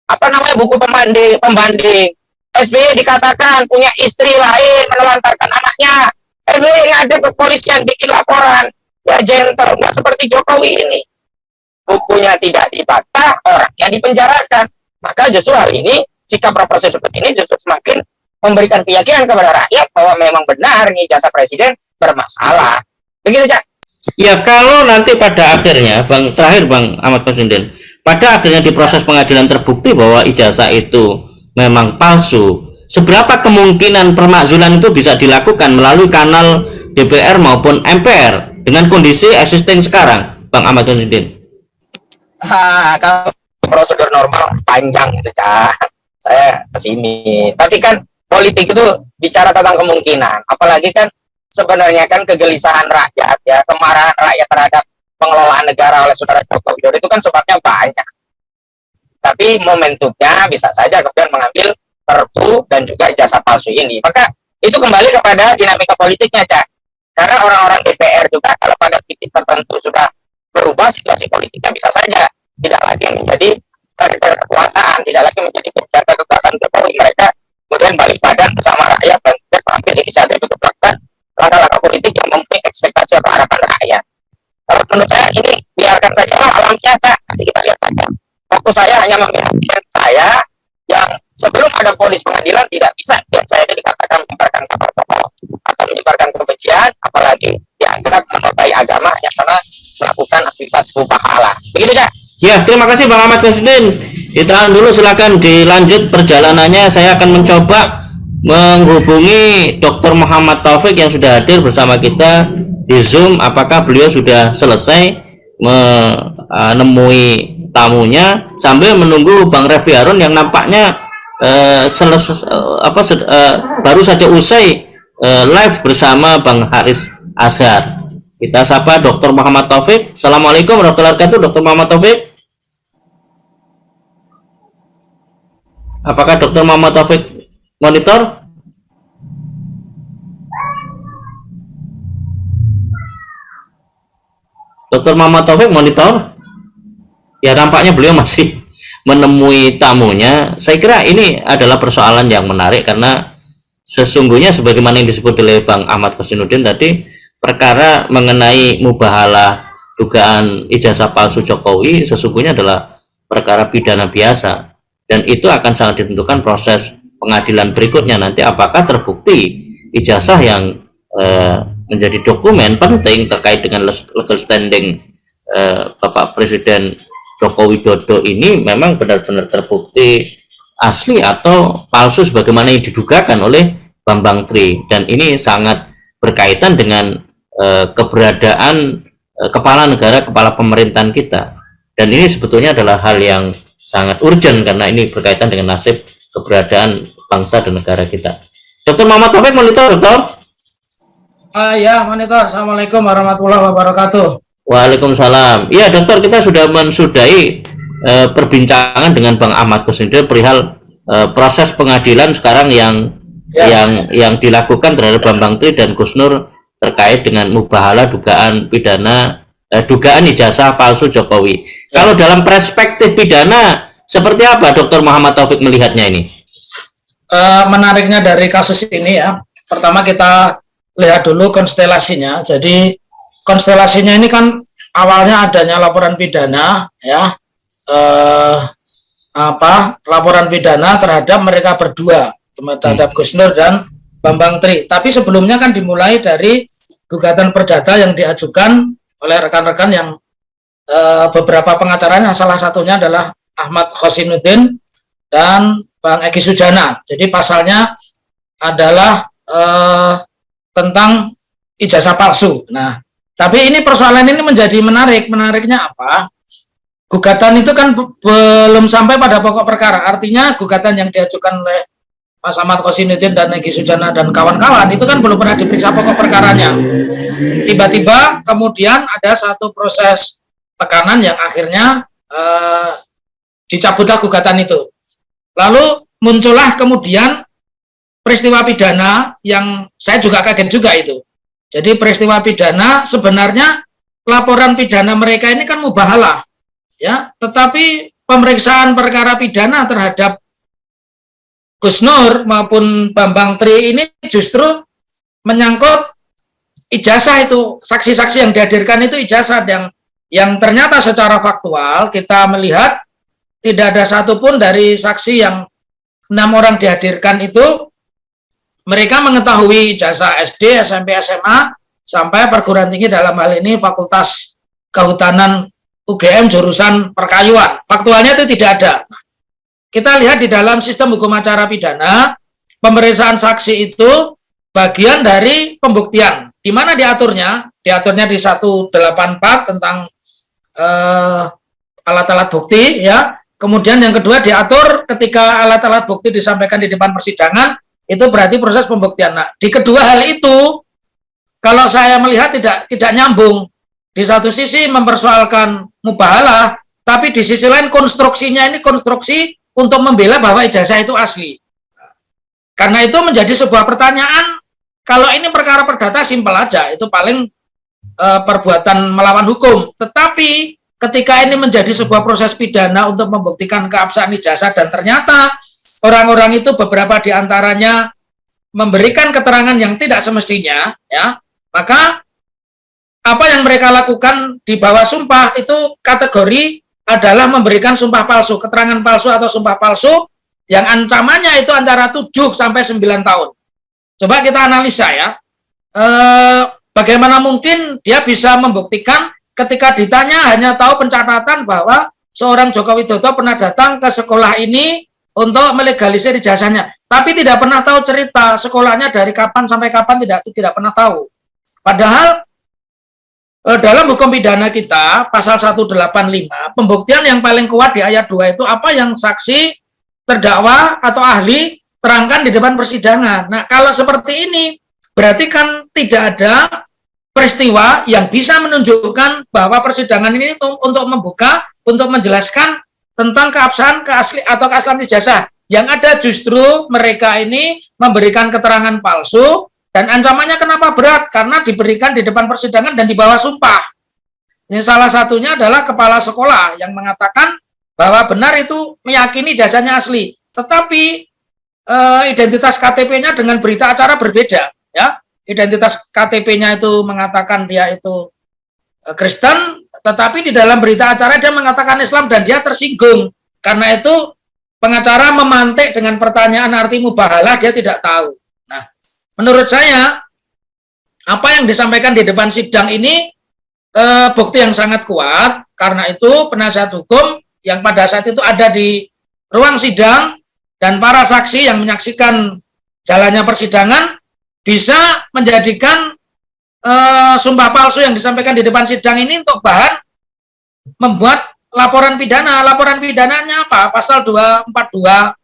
Apa namanya buku pembanding. Pembanding SBY dikatakan punya istri lain menelantarkan anaknya SBY ada kepolisian bikin laporan ya gentle nggak seperti Jokowi ini bukunya tidak dibantah orangnya dipenjarakan maka justru hari ini sikap proporsi seperti ini justru semakin memberikan keyakinan kepada rakyat bahwa memang benar nih jasa presiden bermasalah. Begitu, Cak? Ya, kalau nanti pada akhirnya, Bang, terakhir Bang Ahmad Presiden, pada akhirnya di proses pengadilan terbukti bahwa ijazah itu memang palsu, seberapa kemungkinan permakzulan itu bisa dilakukan melalui kanal DPR maupun MPR dengan kondisi existing sekarang, Bang Ahmad? Ha, kalau prosedur normal panjang itu, Cak. Saya ke sini. Tapi kan politik itu bicara tentang kemungkinan apalagi kan sebenarnya kan kegelisahan rakyat ya kemarahan rakyat terhadap pengelolaan negara oleh saudara Joko Widodo itu kan sebabnya banyak tapi momentumnya bisa saja kemudian mengambil perpu dan juga jasa palsu ini maka itu kembali kepada dinamika politiknya Cak karena orang-orang DPR juga kalau pada titik tertentu sudah berubah situasi politiknya bisa saja tidak lagi menjadi kekuasaan tidak lagi menjadi penjaga kekuasaan Jokowi mereka kemudian balik badan bersama rakyat dan mengambil inisiatif untuk melakukan langkah-langkah politik yang mempunyai ekspektasi atau harapan rakyat. Kalau menurut saya ini biarkan saja lah alam biasa, nanti kita lihat saja. Fokus saya hanya membiarkan saya yang sebelum ada polis pengadilan tidak bisa saya dikatakan menyebarkan kabar bohong atau menyebarkan kebencian, apalagi dianggap menodai agama yang karena melakukan aktivitas pahala. Begitu ya? Ya, terima kasih Bang Ahmad Kusudin. Ditahan dulu silakan dilanjut perjalanannya. Saya akan mencoba menghubungi Dr. Muhammad Taufik yang sudah hadir bersama kita di Zoom. Apakah beliau sudah selesai menemui tamunya sambil menunggu Bang Refli Harun yang nampaknya uh, selesai uh, apa uh, baru saja usai uh, live bersama Bang Haris Azhar. Kita sapa Dr. Muhammad Taufik. Assalamualaikum warahmatullahi wabarakatuh, Dr. Muhammad Taufik. Apakah Dr. Muhammad Taufik monitor? Dr. Muhammad Taufik monitor? Ya nampaknya beliau masih menemui tamunya. Saya kira ini adalah persoalan yang menarik karena sesungguhnya sebagaimana yang disebut oleh Bang Ahmad Kosinudin tadi perkara mengenai mubahalah dugaan ijazah palsu Jokowi sesungguhnya adalah perkara pidana biasa dan itu akan sangat ditentukan proses pengadilan berikutnya nanti apakah terbukti ijazah yang eh, menjadi dokumen penting terkait dengan legal standing eh, Bapak Presiden Joko Widodo ini memang benar-benar terbukti asli atau palsu sebagaimana yang didugakan oleh Bambang Tri dan ini sangat berkaitan dengan eh, keberadaan eh, kepala negara kepala pemerintahan kita dan ini sebetulnya adalah hal yang sangat urgent karena ini berkaitan dengan nasib keberadaan bangsa dan negara kita. Dokter Muhammad Taufik monitor, dokter. Uh, ya, monitor. Assalamualaikum warahmatullahi wabarakatuh. Waalaikumsalam. Iya, dokter, kita sudah mensudahi uh, perbincangan dengan Bang Ahmad Kusnindel perihal uh, proses pengadilan sekarang yang ya. yang yang dilakukan terhadap Bambang Tri dan Gusnur terkait dengan mubahala dugaan pidana uh, dugaan ijazah palsu Jokowi. Ya. Kalau dalam perspektif pidana seperti apa Dokter Muhammad Taufik melihatnya ini? Uh, menariknya dari kasus ini ya, pertama kita lihat dulu konstelasinya. Jadi konstelasinya ini kan awalnya adanya laporan pidana ya eh, apa laporan pidana terhadap mereka berdua terhadap hmm. Gus Nur dan Bambang Tri. Tapi sebelumnya kan dimulai dari gugatan perdata yang diajukan oleh rekan-rekan yang eh, beberapa pengacaranya salah satunya adalah Ahmad Khosinuddin dan Bang Egi Sujana. Jadi pasalnya adalah eh, tentang ijazah palsu. Nah, tapi ini persoalan ini menjadi menarik. Menariknya apa? Gugatan itu kan belum sampai pada pokok perkara. Artinya gugatan yang diajukan oleh Mas Ahmad Kosinudin dan Negi Sujana dan kawan-kawan itu kan belum pernah diperiksa pokok perkaranya. Tiba-tiba kemudian ada satu proses tekanan yang akhirnya eh, dicabutlah gugatan itu. Lalu muncullah kemudian peristiwa pidana yang saya juga kaget juga itu. Jadi peristiwa pidana sebenarnya laporan pidana mereka ini kan mubahalah. Ya, tetapi pemeriksaan perkara pidana terhadap Gus Nur maupun Bambang Tri ini justru menyangkut ijazah itu saksi-saksi yang dihadirkan itu ijazah yang yang ternyata secara faktual kita melihat tidak ada satupun dari saksi yang enam orang dihadirkan itu mereka mengetahui jasa SD, SMP, SMA, sampai perguruan tinggi dalam hal ini Fakultas Kehutanan UGM jurusan perkayuan. Faktualnya itu tidak ada. Kita lihat di dalam sistem hukum acara pidana, pemeriksaan saksi itu bagian dari pembuktian. Di mana diaturnya? Diaturnya di 184 tentang eh, alat-alat uh, bukti ya. Kemudian yang kedua diatur ketika alat-alat bukti disampaikan di depan persidangan itu berarti proses pembuktian. Nah, di kedua hal itu, kalau saya melihat tidak tidak nyambung. Di satu sisi mempersoalkan mubahalah, tapi di sisi lain konstruksinya ini konstruksi untuk membela bahwa ijazah itu asli. Karena itu menjadi sebuah pertanyaan, kalau ini perkara perdata simpel aja, itu paling e, perbuatan melawan hukum. Tetapi ketika ini menjadi sebuah proses pidana untuk membuktikan keabsahan ijazah dan ternyata orang-orang itu beberapa di antaranya memberikan keterangan yang tidak semestinya, ya, maka apa yang mereka lakukan di bawah sumpah itu kategori adalah memberikan sumpah palsu, keterangan palsu atau sumpah palsu yang ancamannya itu antara 7 sampai 9 tahun. Coba kita analisa ya. E, bagaimana mungkin dia bisa membuktikan ketika ditanya hanya tahu pencatatan bahwa seorang Joko Widodo pernah datang ke sekolah ini untuk melegalisir ijazahnya. Tapi tidak pernah tahu cerita sekolahnya dari kapan sampai kapan tidak tidak pernah tahu. Padahal eh, dalam hukum pidana kita pasal 185 pembuktian yang paling kuat di ayat 2 itu apa yang saksi terdakwa atau ahli terangkan di depan persidangan. Nah, kalau seperti ini berarti kan tidak ada peristiwa yang bisa menunjukkan bahwa persidangan ini untuk, untuk membuka, untuk menjelaskan tentang keabsahan keasli atau keaslian ijazah. Yang ada justru mereka ini memberikan keterangan palsu dan ancamannya kenapa berat? Karena diberikan di depan persidangan dan di bawah sumpah. Ini salah satunya adalah kepala sekolah yang mengatakan bahwa benar itu meyakini jasanya asli, tetapi e, identitas KTP-nya dengan berita acara berbeda, ya. Identitas KTP-nya itu mengatakan dia itu e, Kristen, tetapi di dalam berita acara dia mengatakan Islam dan dia tersinggung. Karena itu pengacara memantik dengan pertanyaan arti mubahalah dia tidak tahu. Nah, menurut saya apa yang disampaikan di depan sidang ini eh, bukti yang sangat kuat. Karena itu penasihat hukum yang pada saat itu ada di ruang sidang dan para saksi yang menyaksikan jalannya persidangan bisa menjadikan eh, sumpah palsu yang disampaikan di depan sidang ini untuk bahan membuat laporan pidana. Laporan pidananya apa? Pasal 242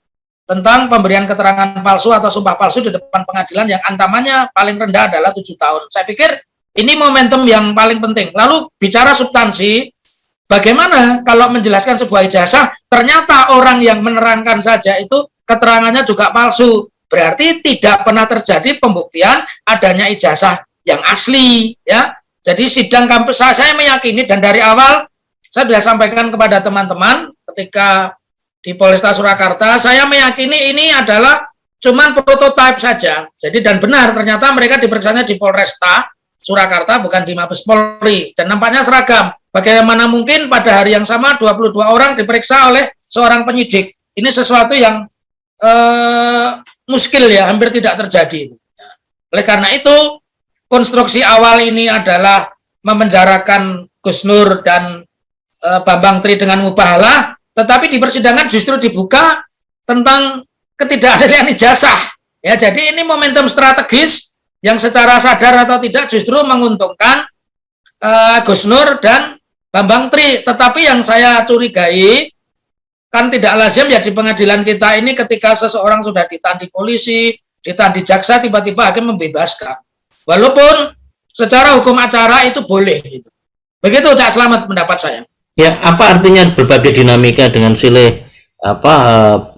tentang pemberian keterangan palsu atau sumpah palsu di depan pengadilan yang ancamannya paling rendah adalah tujuh tahun. Saya pikir ini momentum yang paling penting. Lalu bicara substansi, bagaimana kalau menjelaskan sebuah ijazah, ternyata orang yang menerangkan saja itu keterangannya juga palsu. Berarti tidak pernah terjadi pembuktian adanya ijazah yang asli. ya. Jadi sidang kampus saya meyakini dan dari awal saya sudah sampaikan kepada teman-teman ketika di Polresta Surakarta, saya meyakini ini adalah cuman prototipe saja. Jadi dan benar ternyata mereka diperiksanya di Polresta Surakarta bukan di Mabes Polri dan nampaknya seragam. Bagaimana mungkin pada hari yang sama 22 orang diperiksa oleh seorang penyidik. Ini sesuatu yang eh, muskil ya, hampir tidak terjadi. Oleh karena itu, konstruksi awal ini adalah memenjarakan Gus Nur dan uh, Bambang Tri dengan mubahalah, tetapi di persidangan justru dibuka tentang ketidakaslian ijazah. Ya, jadi ini momentum strategis yang secara sadar atau tidak justru menguntungkan uh, Gus Nur dan Bambang Tri. Tetapi yang saya curigai kan tidak lazim ya di pengadilan kita ini ketika seseorang sudah ditahan di polisi, ditahan di jaksa, tiba-tiba hakim membebaskan. Walaupun secara hukum acara itu boleh. Gitu. Begitu Cak Selamat pendapat saya. Ya, apa artinya berbagai dinamika dengan sile apa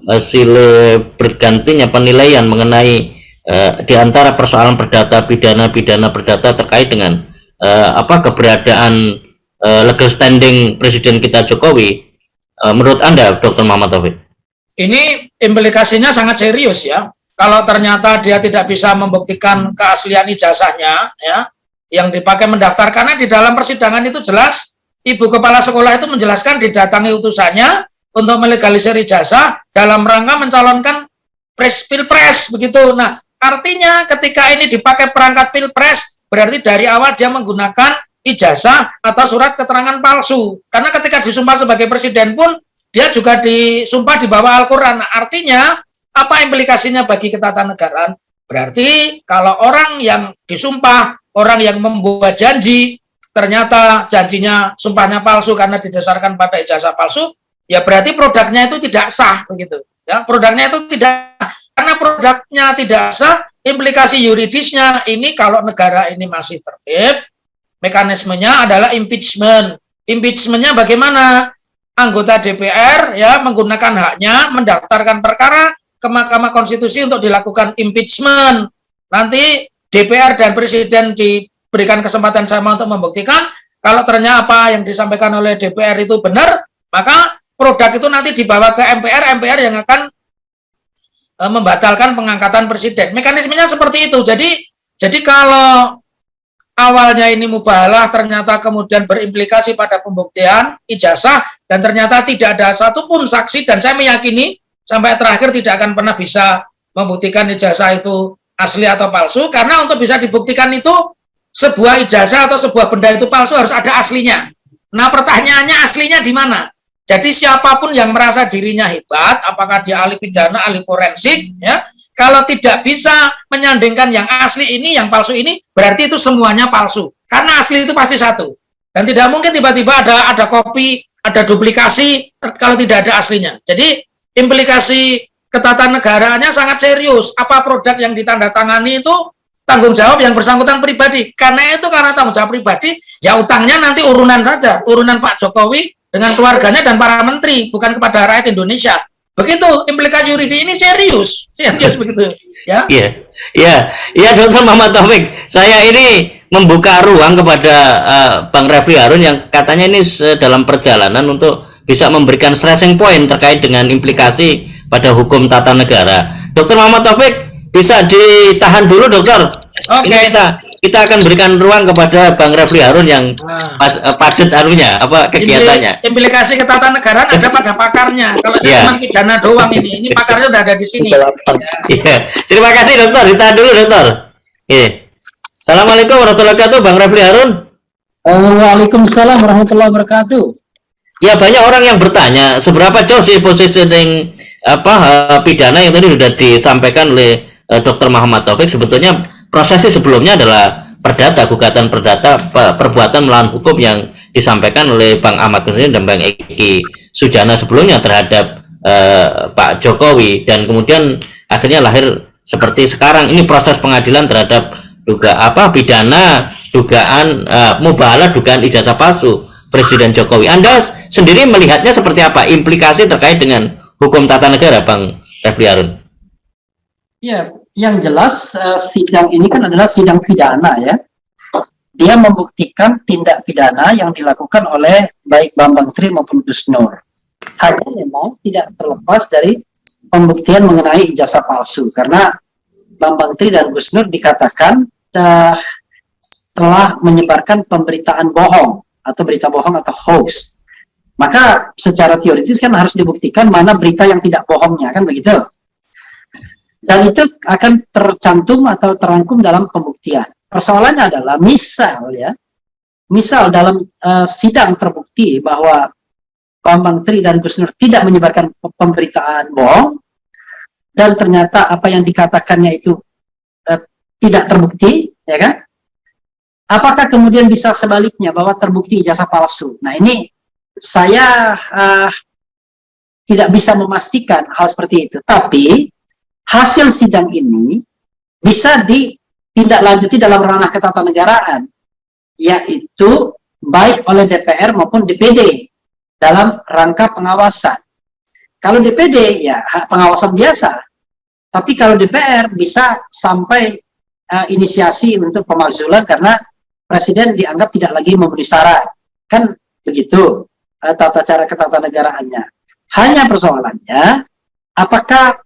uh, sile bergantinya penilaian mengenai uh, di antara persoalan perdata pidana pidana perdata terkait dengan uh, apa keberadaan uh, legal standing Presiden kita Jokowi uh, menurut Anda Dr. Muhammad Taufik? Ini implikasinya sangat serius ya. Kalau ternyata dia tidak bisa membuktikan keaslian ijazahnya ya yang dipakai mendaftar karena di dalam persidangan itu jelas ibu kepala sekolah itu menjelaskan didatangi utusannya untuk melegalisir ijazah dalam rangka mencalonkan pres pilpres begitu. Nah, artinya ketika ini dipakai perangkat pilpres berarti dari awal dia menggunakan ijazah atau surat keterangan palsu. Karena ketika disumpah sebagai presiden pun dia juga disumpah di bawah Al-Qur'an. Artinya apa implikasinya bagi ketatanegaraan? Berarti kalau orang yang disumpah, orang yang membuat janji ternyata janjinya sumpahnya palsu karena didasarkan pada ijazah palsu, ya berarti produknya itu tidak sah begitu. Ya, produknya itu tidak karena produknya tidak sah, implikasi yuridisnya ini kalau negara ini masih tertib, mekanismenya adalah impeachment. Impeachmentnya bagaimana? Anggota DPR ya menggunakan haknya mendaftarkan perkara ke Mahkamah Konstitusi untuk dilakukan impeachment. Nanti DPR dan Presiden di berikan kesempatan sama untuk membuktikan kalau ternyata apa yang disampaikan oleh DPR itu benar, maka produk itu nanti dibawa ke MPR, MPR yang akan e, membatalkan pengangkatan presiden. Mekanismenya seperti itu. Jadi jadi kalau awalnya ini mubahalah ternyata kemudian berimplikasi pada pembuktian ijazah dan ternyata tidak ada satupun saksi dan saya meyakini sampai terakhir tidak akan pernah bisa membuktikan ijazah itu asli atau palsu karena untuk bisa dibuktikan itu sebuah ijazah atau sebuah benda itu palsu harus ada aslinya. Nah pertanyaannya aslinya di mana? Jadi siapa pun yang merasa dirinya hebat, apakah dia ahli pidana, ahli forensik, ya, kalau tidak bisa menyandingkan yang asli ini, yang palsu ini, berarti itu semuanya palsu. Karena asli itu pasti satu. Dan tidak mungkin tiba-tiba ada ada kopi, ada duplikasi kalau tidak ada aslinya. Jadi implikasi ketatanegaraannya sangat serius. Apa produk yang ditandatangani itu tanggung jawab yang bersangkutan pribadi. Karena itu karena tanggung jawab pribadi, ya utangnya nanti urunan saja, urunan Pak Jokowi dengan keluarganya dan para menteri, bukan kepada rakyat Indonesia. Begitu implikasi yuridis ini serius, serius begitu. Ya. Iya, iya, iya, Dokter Muhammad Taufik. Saya ini membuka ruang kepada uh, Bang Refli Harun yang katanya ini dalam perjalanan untuk bisa memberikan stressing point terkait dengan implikasi pada hukum tata negara. Dokter Muhammad Taufik bisa ditahan dulu, Dokter. Oke. Okay. kita kita akan berikan ruang kepada Bang Refli Harun yang nah. pas, uh, padat anunya apa kegiatannya. Implikasi ketatanegaraan ada pada pakarnya. Kalau saya yeah. cuma pidana doang ini, ini pakarnya udah ada di sini. Iya. Yeah. Terima kasih dokter. Ditahan dulu dokter. Iya. Yeah. Assalamualaikum warahmatullahi wabarakatuh, Bang Refli Harun. Waalaikumsalam warahmatullahi wabarakatuh. Ya banyak orang yang bertanya seberapa jauh sih positioning apa uh, pidana yang tadi sudah disampaikan oleh uh, Dr. Muhammad Taufik? Sebetulnya prosesnya sebelumnya adalah perdata gugatan perdata perbuatan melawan hukum yang disampaikan oleh Bang Ahmad Kusnini dan Bang Eki Sujana sebelumnya terhadap uh, Pak Jokowi. Dan kemudian akhirnya lahir seperti sekarang. Ini proses pengadilan terhadap duga apa pidana dugaan uh, mubalah dugaan ijazah palsu Presiden Jokowi. Anda sendiri melihatnya seperti apa implikasi terkait dengan hukum tata negara Bang Refli Arun? Ya, yang jelas uh, sidang ini kan adalah sidang pidana ya. Dia membuktikan tindak pidana yang dilakukan oleh baik Bambang Tri maupun Gus Nur. Hanya memang tidak terlepas dari pembuktian mengenai ijazah palsu karena Bambang Tri dan Gus Nur dikatakan uh, telah menyebarkan pemberitaan bohong atau berita bohong atau hoax. Maka secara teoritis kan harus dibuktikan mana berita yang tidak bohongnya kan begitu dan itu akan tercantum atau terangkum dalam pembuktian. Persoalannya adalah misal ya, misal dalam uh, sidang terbukti bahwa Bambang Tri dan Gus Nur tidak menyebarkan pemberitaan bohong dan ternyata apa yang dikatakannya itu uh, tidak terbukti, ya kan? Apakah kemudian bisa sebaliknya bahwa terbukti ijazah palsu? Nah ini saya uh, tidak bisa memastikan hal seperti itu. Tapi hasil sidang ini bisa ditindaklanjuti dalam ranah ketatanegaraan, yaitu baik oleh DPR maupun DPD dalam rangka pengawasan. Kalau DPD ya pengawasan biasa, tapi kalau DPR bisa sampai uh, inisiasi untuk pemakzulan karena presiden dianggap tidak lagi memenuhi syarat. Kan begitu uh, tata cara ketatanegaraannya. Hanya persoalannya, apakah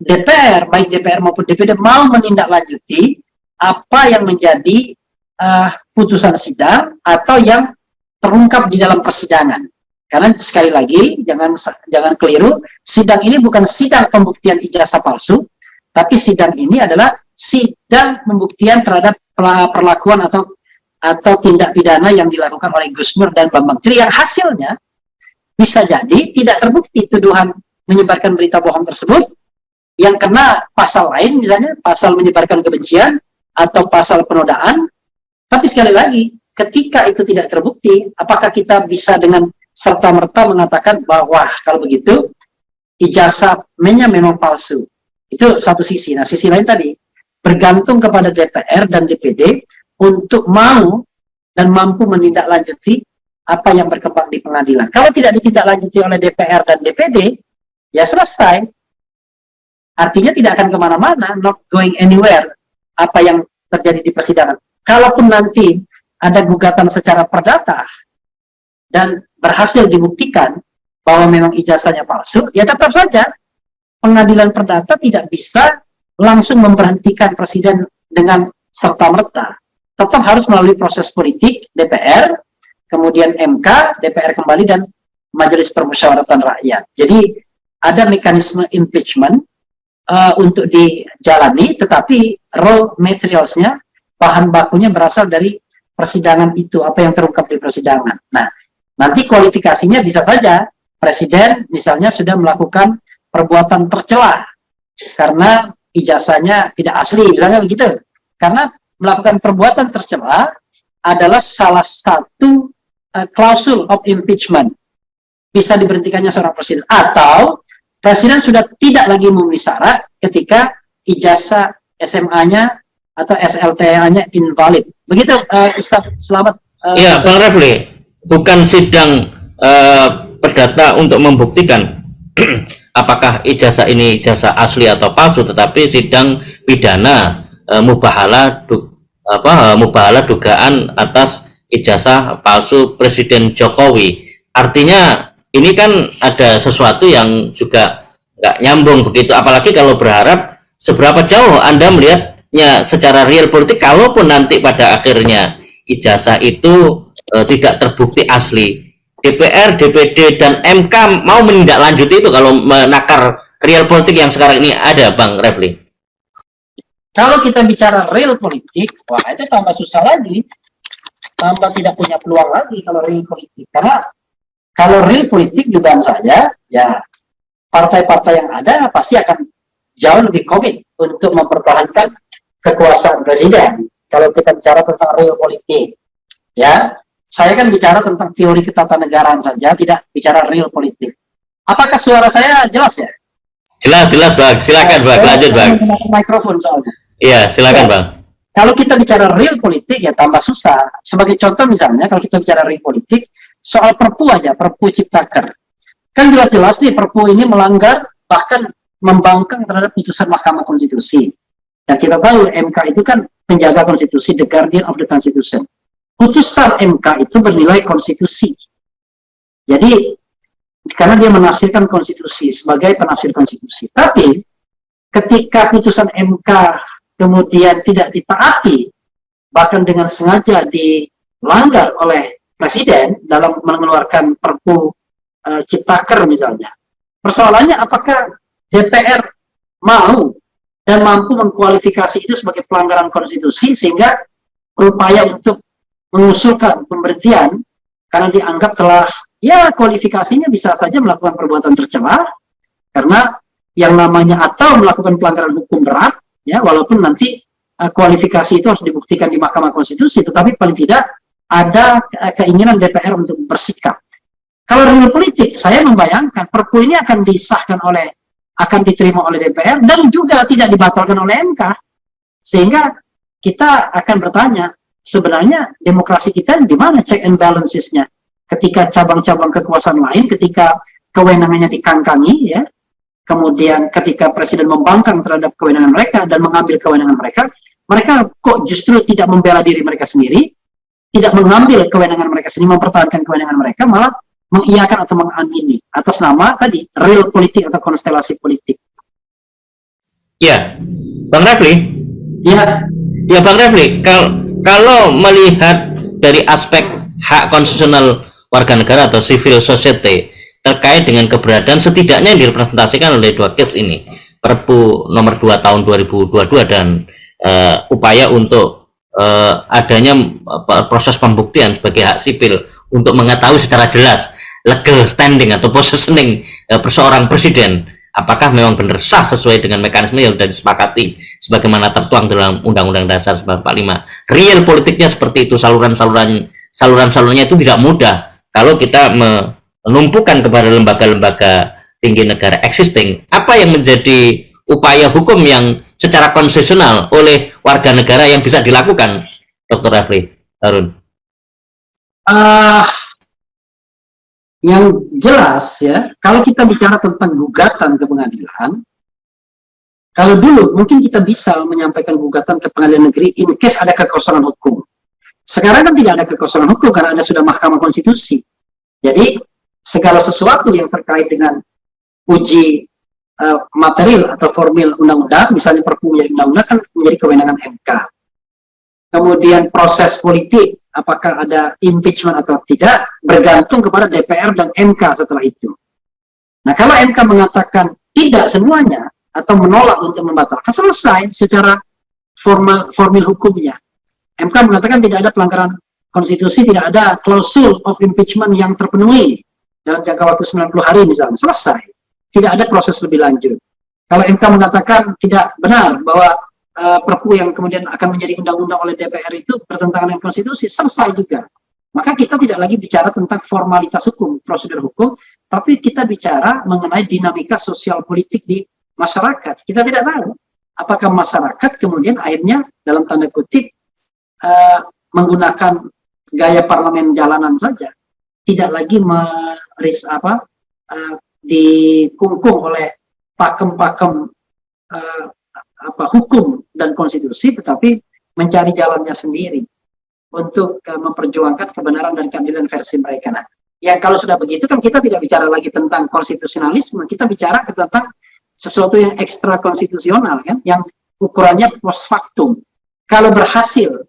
DPR, baik DPR maupun DPD mau menindaklanjuti apa yang menjadi uh, putusan sidang atau yang terungkap di dalam persidangan. Karena sekali lagi jangan jangan keliru, sidang ini bukan sidang pembuktian ijazah palsu, tapi sidang ini adalah sidang pembuktian terhadap perlakuan atau atau tindak pidana yang dilakukan oleh Gus Nur dan Bambang. Tri yang hasilnya bisa jadi tidak terbukti tuduhan menyebarkan berita bohong tersebut. Yang kena pasal lain misalnya pasal menyebarkan kebencian atau pasal penodaan. Tapi sekali lagi ketika itu tidak terbukti apakah kita bisa dengan serta-merta mengatakan bahwa kalau begitu ijazahnya memang palsu. Itu satu sisi. Nah sisi lain tadi bergantung kepada DPR dan DPD untuk mau dan mampu menindaklanjuti apa yang berkembang di pengadilan kalau tidak ditindaklanjuti oleh DPR dan DPD ya selesai Artinya tidak akan ke mana-mana, not going anywhere, apa yang terjadi di persidangan. Kalaupun nanti ada gugatan secara perdata dan berhasil dibuktikan bahwa memang ijazahnya palsu, ya tetap saja pengadilan perdata tidak bisa langsung memberhentikan presiden dengan serta-merta. Tetap harus melalui proses politik DPR, kemudian MK, DPR kembali, dan Majelis Permusyawaratan Rakyat. Jadi ada mekanisme impeachment uh, untuk dijalani, tetapi raw materialsnya, bahan bakunya berasal dari persidangan itu, apa yang terungkap di persidangan. Nah, nanti kualifikasinya bisa saja presiden misalnya sudah melakukan perbuatan tercela karena ijazahnya tidak asli, misalnya begitu. Karena melakukan perbuatan tercela adalah salah satu uh, klausul of impeachment bisa diberhentikannya seorang presiden atau Presiden sudah tidak lagi memenuhi syarat ketika ijazah SMA-nya atau SLTA-nya invalid. Begitu, uh, Ustaz. Selamat. Uh, ya, Bang Refli, bukan sidang uh, perdata untuk membuktikan apakah ijazah ini ijazah asli atau palsu tetapi sidang pidana e, mubahala apa mubahala dugaan atas ijazah palsu Presiden Jokowi. Artinya ini kan ada sesuatu yang juga nggak nyambung begitu. Apalagi kalau berharap seberapa jauh Anda melihatnya secara real politik kalaupun nanti pada akhirnya ijazah itu e, tidak terbukti asli. DPR, DPD, dan MK mau menindaklanjuti itu kalau menakar real politik yang sekarang ini ada, Bang Refli? Kalau kita bicara real politik, wah itu tambah susah lagi. Tambah tidak punya peluang lagi kalau real politik. Karena kalau real politik juga saja, ya partai-partai yang ada pasti akan jauh lebih komit untuk mempertahankan kekuasaan presiden. Kalau kita bicara tentang real politik, ya saya kan bicara tentang teori ketatanegaraan saja, tidak bicara real politik. Apakah suara saya jelas ya? Jelas, jelas Bang. Silakan Bang, lanjut Bang. Mikrofon soalnya. Iya, silakan ya. Bang. Kalau kita bicara real politik ya tambah susah. Sebagai contoh misalnya kalau kita bicara real politik, soal perpu aja, perpu ciptaker. Kan jelas-jelas nih perpu ini melanggar bahkan membangkang terhadap putusan Mahkamah Konstitusi. Dan kita tahu MK itu kan penjaga konstitusi, the guardian of the constitution putusan MK itu bernilai konstitusi. Jadi, karena dia menafsirkan konstitusi sebagai penafsir konstitusi. Tapi, ketika putusan MK kemudian tidak ditaati, bahkan dengan sengaja dilanggar oleh Presiden dalam mengeluarkan perpu e, Ciptaker misalnya. Persoalannya apakah DPR mau dan mampu mengkualifikasi itu sebagai pelanggaran konstitusi sehingga berupaya untuk mengusulkan pemberhentian karena dianggap telah ya kualifikasinya bisa saja melakukan perbuatan tercela karena yang namanya atau melakukan pelanggaran hukum berat ya walaupun nanti uh, kualifikasi itu harus dibuktikan di Mahkamah Konstitusi tetapi paling tidak ada uh, keinginan DPR untuk bersikap. Kalau real politik saya membayangkan perpu ini akan disahkan oleh akan diterima oleh DPR dan juga tidak dibatalkan oleh MK sehingga kita akan bertanya sebenarnya demokrasi kita di mana check and balancesnya? Ketika cabang-cabang kekuasaan lain ketika kewenangannya dikangkangi ya kemudian ketika presiden membangkang terhadap kewenangan mereka dan mengambil kewenangan mereka mereka kok justru tidak membela diri mereka sendiri tidak mengambil kewenangan mereka sendiri mempertahankan kewenangan mereka malah mengiyakan atau mengamini atas nama tadi real politik atau konstelasi politik. Ya Bang Refli? Ya. Ya Bang Refli kalau kalau melihat dari aspek hak konstitusional warga negara atau civil society terkait dengan keberadaan setidaknya yang direpresentasikan oleh dua case ini Perpu nomor 2 tahun 2022 dan uh, upaya untuk uh, adanya uh, proses pembuktian sebagai hak sipil untuk mengetahui secara jelas legal standing atau positioning uh, seorang presiden apakah memang benar sah sesuai dengan mekanisme yang sudah disepakati sebagaimana tertuang dalam Undang-Undang Dasar 1945. Real politiknya seperti itu, saluran-saluran saluran-salurannya itu tidak mudah kalau kita menumpukan kepada lembaga-lembaga tinggi negara existing. Apa yang menjadi upaya hukum yang secara konsesional oleh warga negara yang bisa dilakukan, Dr. Rafli Harun? Uh, yang jelas ya, kalau kita bicara tentang gugatan ke pengadilan, kalau dulu mungkin kita bisa menyampaikan gugatan ke pengadilan negeri in case ada kekosongan hukum. Sekarang kan tidak ada kekosongan hukum karena ada sudah Mahkamah Konstitusi. Jadi segala sesuatu yang terkait dengan uji uh, material atau formil undang-undang, misalnya perpu menjadi undang-undang kan menjadi kewenangan MK. Kemudian proses politik apakah ada impeachment atau tidak bergantung kepada DPR dan MK setelah itu. Nah, kalau MK mengatakan tidak semuanya atau menolak untuk membatalkan, selesai secara formal formil hukumnya. MK mengatakan tidak ada pelanggaran konstitusi, tidak ada klausul of impeachment yang terpenuhi dalam jangka waktu 90 hari misalnya, selesai. Tidak ada proses lebih lanjut. Kalau MK mengatakan tidak benar bahwa uh, perpu yang kemudian akan menjadi undang-undang oleh DPR itu bertentangan dengan konstitusi, selesai juga. Maka kita tidak lagi bicara tentang formalitas hukum, prosedur hukum, tapi kita bicara mengenai dinamika sosial politik di masyarakat. Kita tidak tahu apakah masyarakat kemudian akhirnya dalam tanda kutip uh, menggunakan gaya parlemen jalanan saja, tidak lagi meris apa uh, dikungkung oleh pakem-pakem uh, apa hukum dan konstitusi, tetapi mencari jalannya sendiri untuk uh, memperjuangkan kebenaran dan keadilan versi mereka. Nah, yang kalau sudah begitu kan kita tidak bicara lagi tentang konstitusionalisme, kita bicara tentang sesuatu yang ekstra konstitusional kan, yang ukurannya post factum. Kalau berhasil,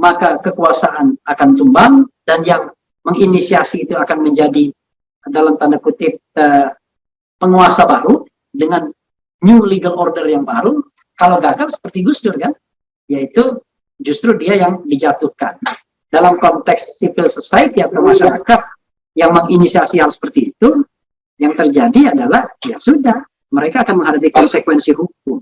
maka kekuasaan akan tumbang dan yang menginisiasi itu akan menjadi dalam tanda kutip uh, penguasa baru dengan new legal order yang baru. Kalau gagal seperti Gus Dur kan, yaitu justru dia yang dijatuhkan. Dalam konteks civil society atau masyarakat yang menginisiasi hal seperti itu, yang terjadi adalah ya sudah, mereka akan menghadapi konsekuensi hukum.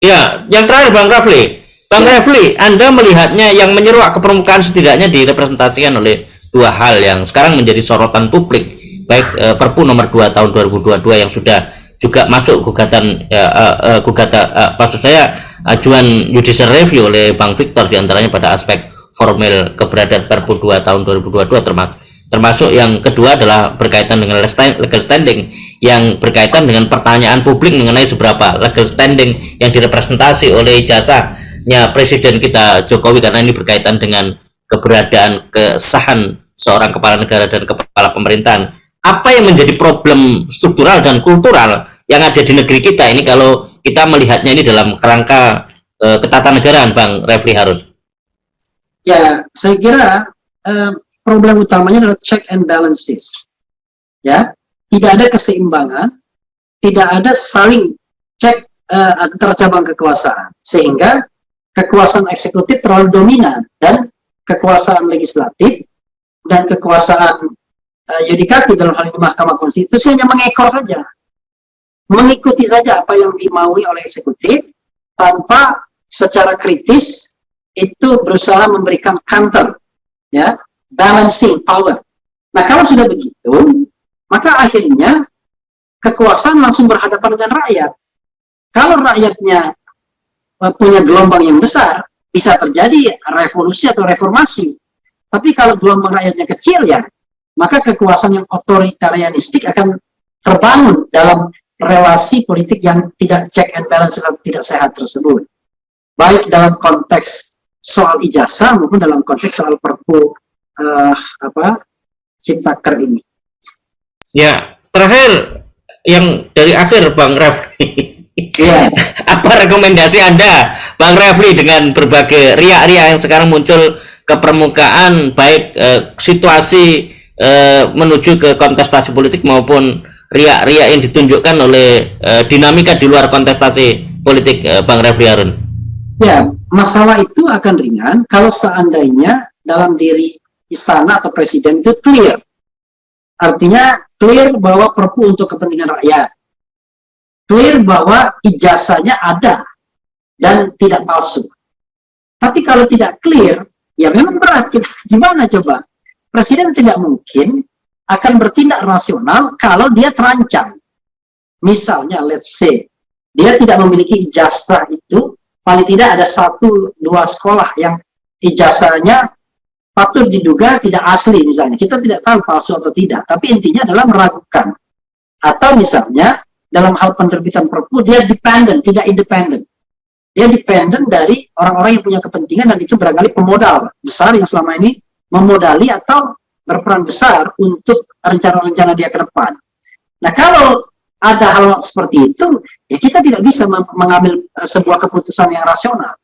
Ya, yang terakhir Bang Rafli, Bang ya. Rafli, Anda melihatnya yang menyeruak ke permukaan setidaknya direpresentasikan oleh dua hal yang sekarang menjadi sorotan publik, baik eh, Perpu nomor 2 tahun 2022 yang sudah juga masuk gugatan ya, uh, uh, gugatan uh, maksud saya ajuan judicial review oleh Bang Victor di antaranya pada aspek formal keberadaan Perpu 2 tahun 2022 termasuk termasuk yang kedua adalah berkaitan dengan legal standing yang berkaitan dengan pertanyaan publik mengenai seberapa legal standing yang direpresentasi oleh jasanya Presiden kita Jokowi karena ini berkaitan dengan keberadaan kesahan seorang kepala negara dan kepala pemerintahan. Apa yang menjadi problem struktural dan kultural yang ada di negeri kita ini kalau kita melihatnya ini dalam kerangka uh, ketatanegaraan Bang Refli Harun? Ya saya kira uh, problem utamanya adalah check and balances. Ya, tidak ada keseimbangan, tidak ada saling cek uh, antara cabang kekuasaan, sehingga kekuasaan eksekutif terlalu dominan dan kekuasaan legislatif dan kekuasaan uh, yudikatif dalam hal ini Mahkamah Konstitusi hanya mengekor saja, mengikuti saja apa yang dimaui oleh eksekutif tanpa secara kritis itu berusaha memberikan counter ya balancing power. Nah, kalau sudah begitu, maka akhirnya kekuasaan langsung berhadapan dengan rakyat. Kalau rakyatnya punya gelombang yang besar, bisa terjadi revolusi atau reformasi. Tapi kalau gelombang rakyatnya kecil ya, maka kekuasaan yang otoritarianistik akan terbangun dalam relasi politik yang tidak check and balance atau tidak sehat tersebut. Baik dalam konteks soal ijazah maupun dalam konteks soal perpu uh, apa ciptaker ini. Ya, terakhir yang dari akhir Bang Refli. Ya. apa rekomendasi Anda Bang Refli dengan berbagai riak-riak yang sekarang muncul ke permukaan baik eh, situasi eh, menuju ke kontestasi politik maupun riak-riak yang ditunjukkan oleh eh, dinamika di luar kontestasi politik eh, Bang Refli Harun? Ya, masalah itu akan ringan kalau seandainya dalam diri istana atau presiden itu clear. Artinya clear bahwa perpu untuk kepentingan rakyat. Clear bahwa ijazahnya ada dan tidak palsu. Tapi kalau tidak clear, ya memang berat. Kita, gimana coba? Presiden tidak mungkin akan bertindak rasional kalau dia terancam. Misalnya, let's say, dia tidak memiliki ijazah itu, paling tidak ada satu dua sekolah yang ijazahnya patut diduga tidak asli misalnya. Kita tidak tahu palsu atau tidak, tapi intinya adalah meragukan. Atau misalnya dalam hal penerbitan perpu dia dependent, tidak independen. Dia dependent dari orang-orang yang punya kepentingan dan itu barangkali pemodal besar yang selama ini memodali atau berperan besar untuk rencana-rencana dia ke depan. Nah kalau ada hal seperti itu, ya kita tidak bisa mengambil eh, sebuah keputusan yang rasional.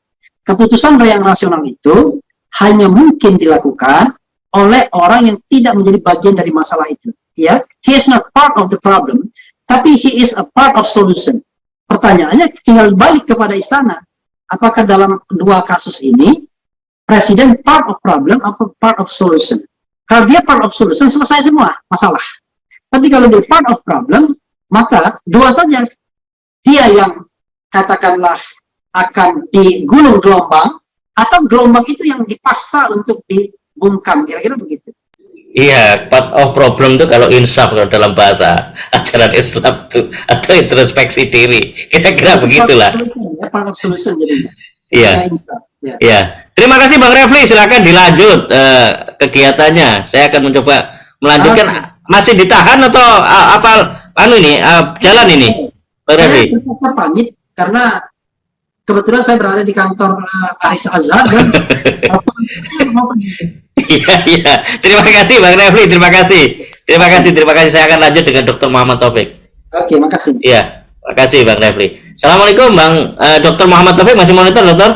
Keputusan yang rasional itu hanya mungkin dilakukan oleh orang yang tidak menjadi bagian dari masalah itu. Ya, he is not part of the problem, tapi he is a part of solution. Pertanyaannya tinggal balik kepada istana. Apakah dalam dua kasus ini presiden part of problem atau part of solution? Kalau dia part of solution selesai semua masalah. Tapi kalau dia part of problem, maka dua saja. Dia yang katakanlah akan digulung gelombang atau gelombang itu yang dipaksa untuk dibungkam kira-kira begitu Iya, part of problem itu kalau insaf kalau dalam bahasa ajaran Islam itu atau introspeksi diri, kira-kira begitulah. Ya, part of solution jadinya. Iya. Ya. Iya. Terima kasih Bang Refli, silakan dilanjut uh, kegiatannya. Saya akan mencoba melanjutkan masih ditahan atau uh, apa anu ini uh, jalan ini Saya Refli? terpaksa pamit karena kebetulan saya berada di kantor uh, Aris Azhar dan Iya, iya. Terima kasih Bang Refli, terima kasih. Terima kasih, terima kasih. Saya akan lanjut dengan Dr. Muhammad Taufik. Oke, makasih. Iya, terima kasih Bang Refli. Assalamualaikum Bang eh, Dr. Muhammad Taufik masih monitor Dokter?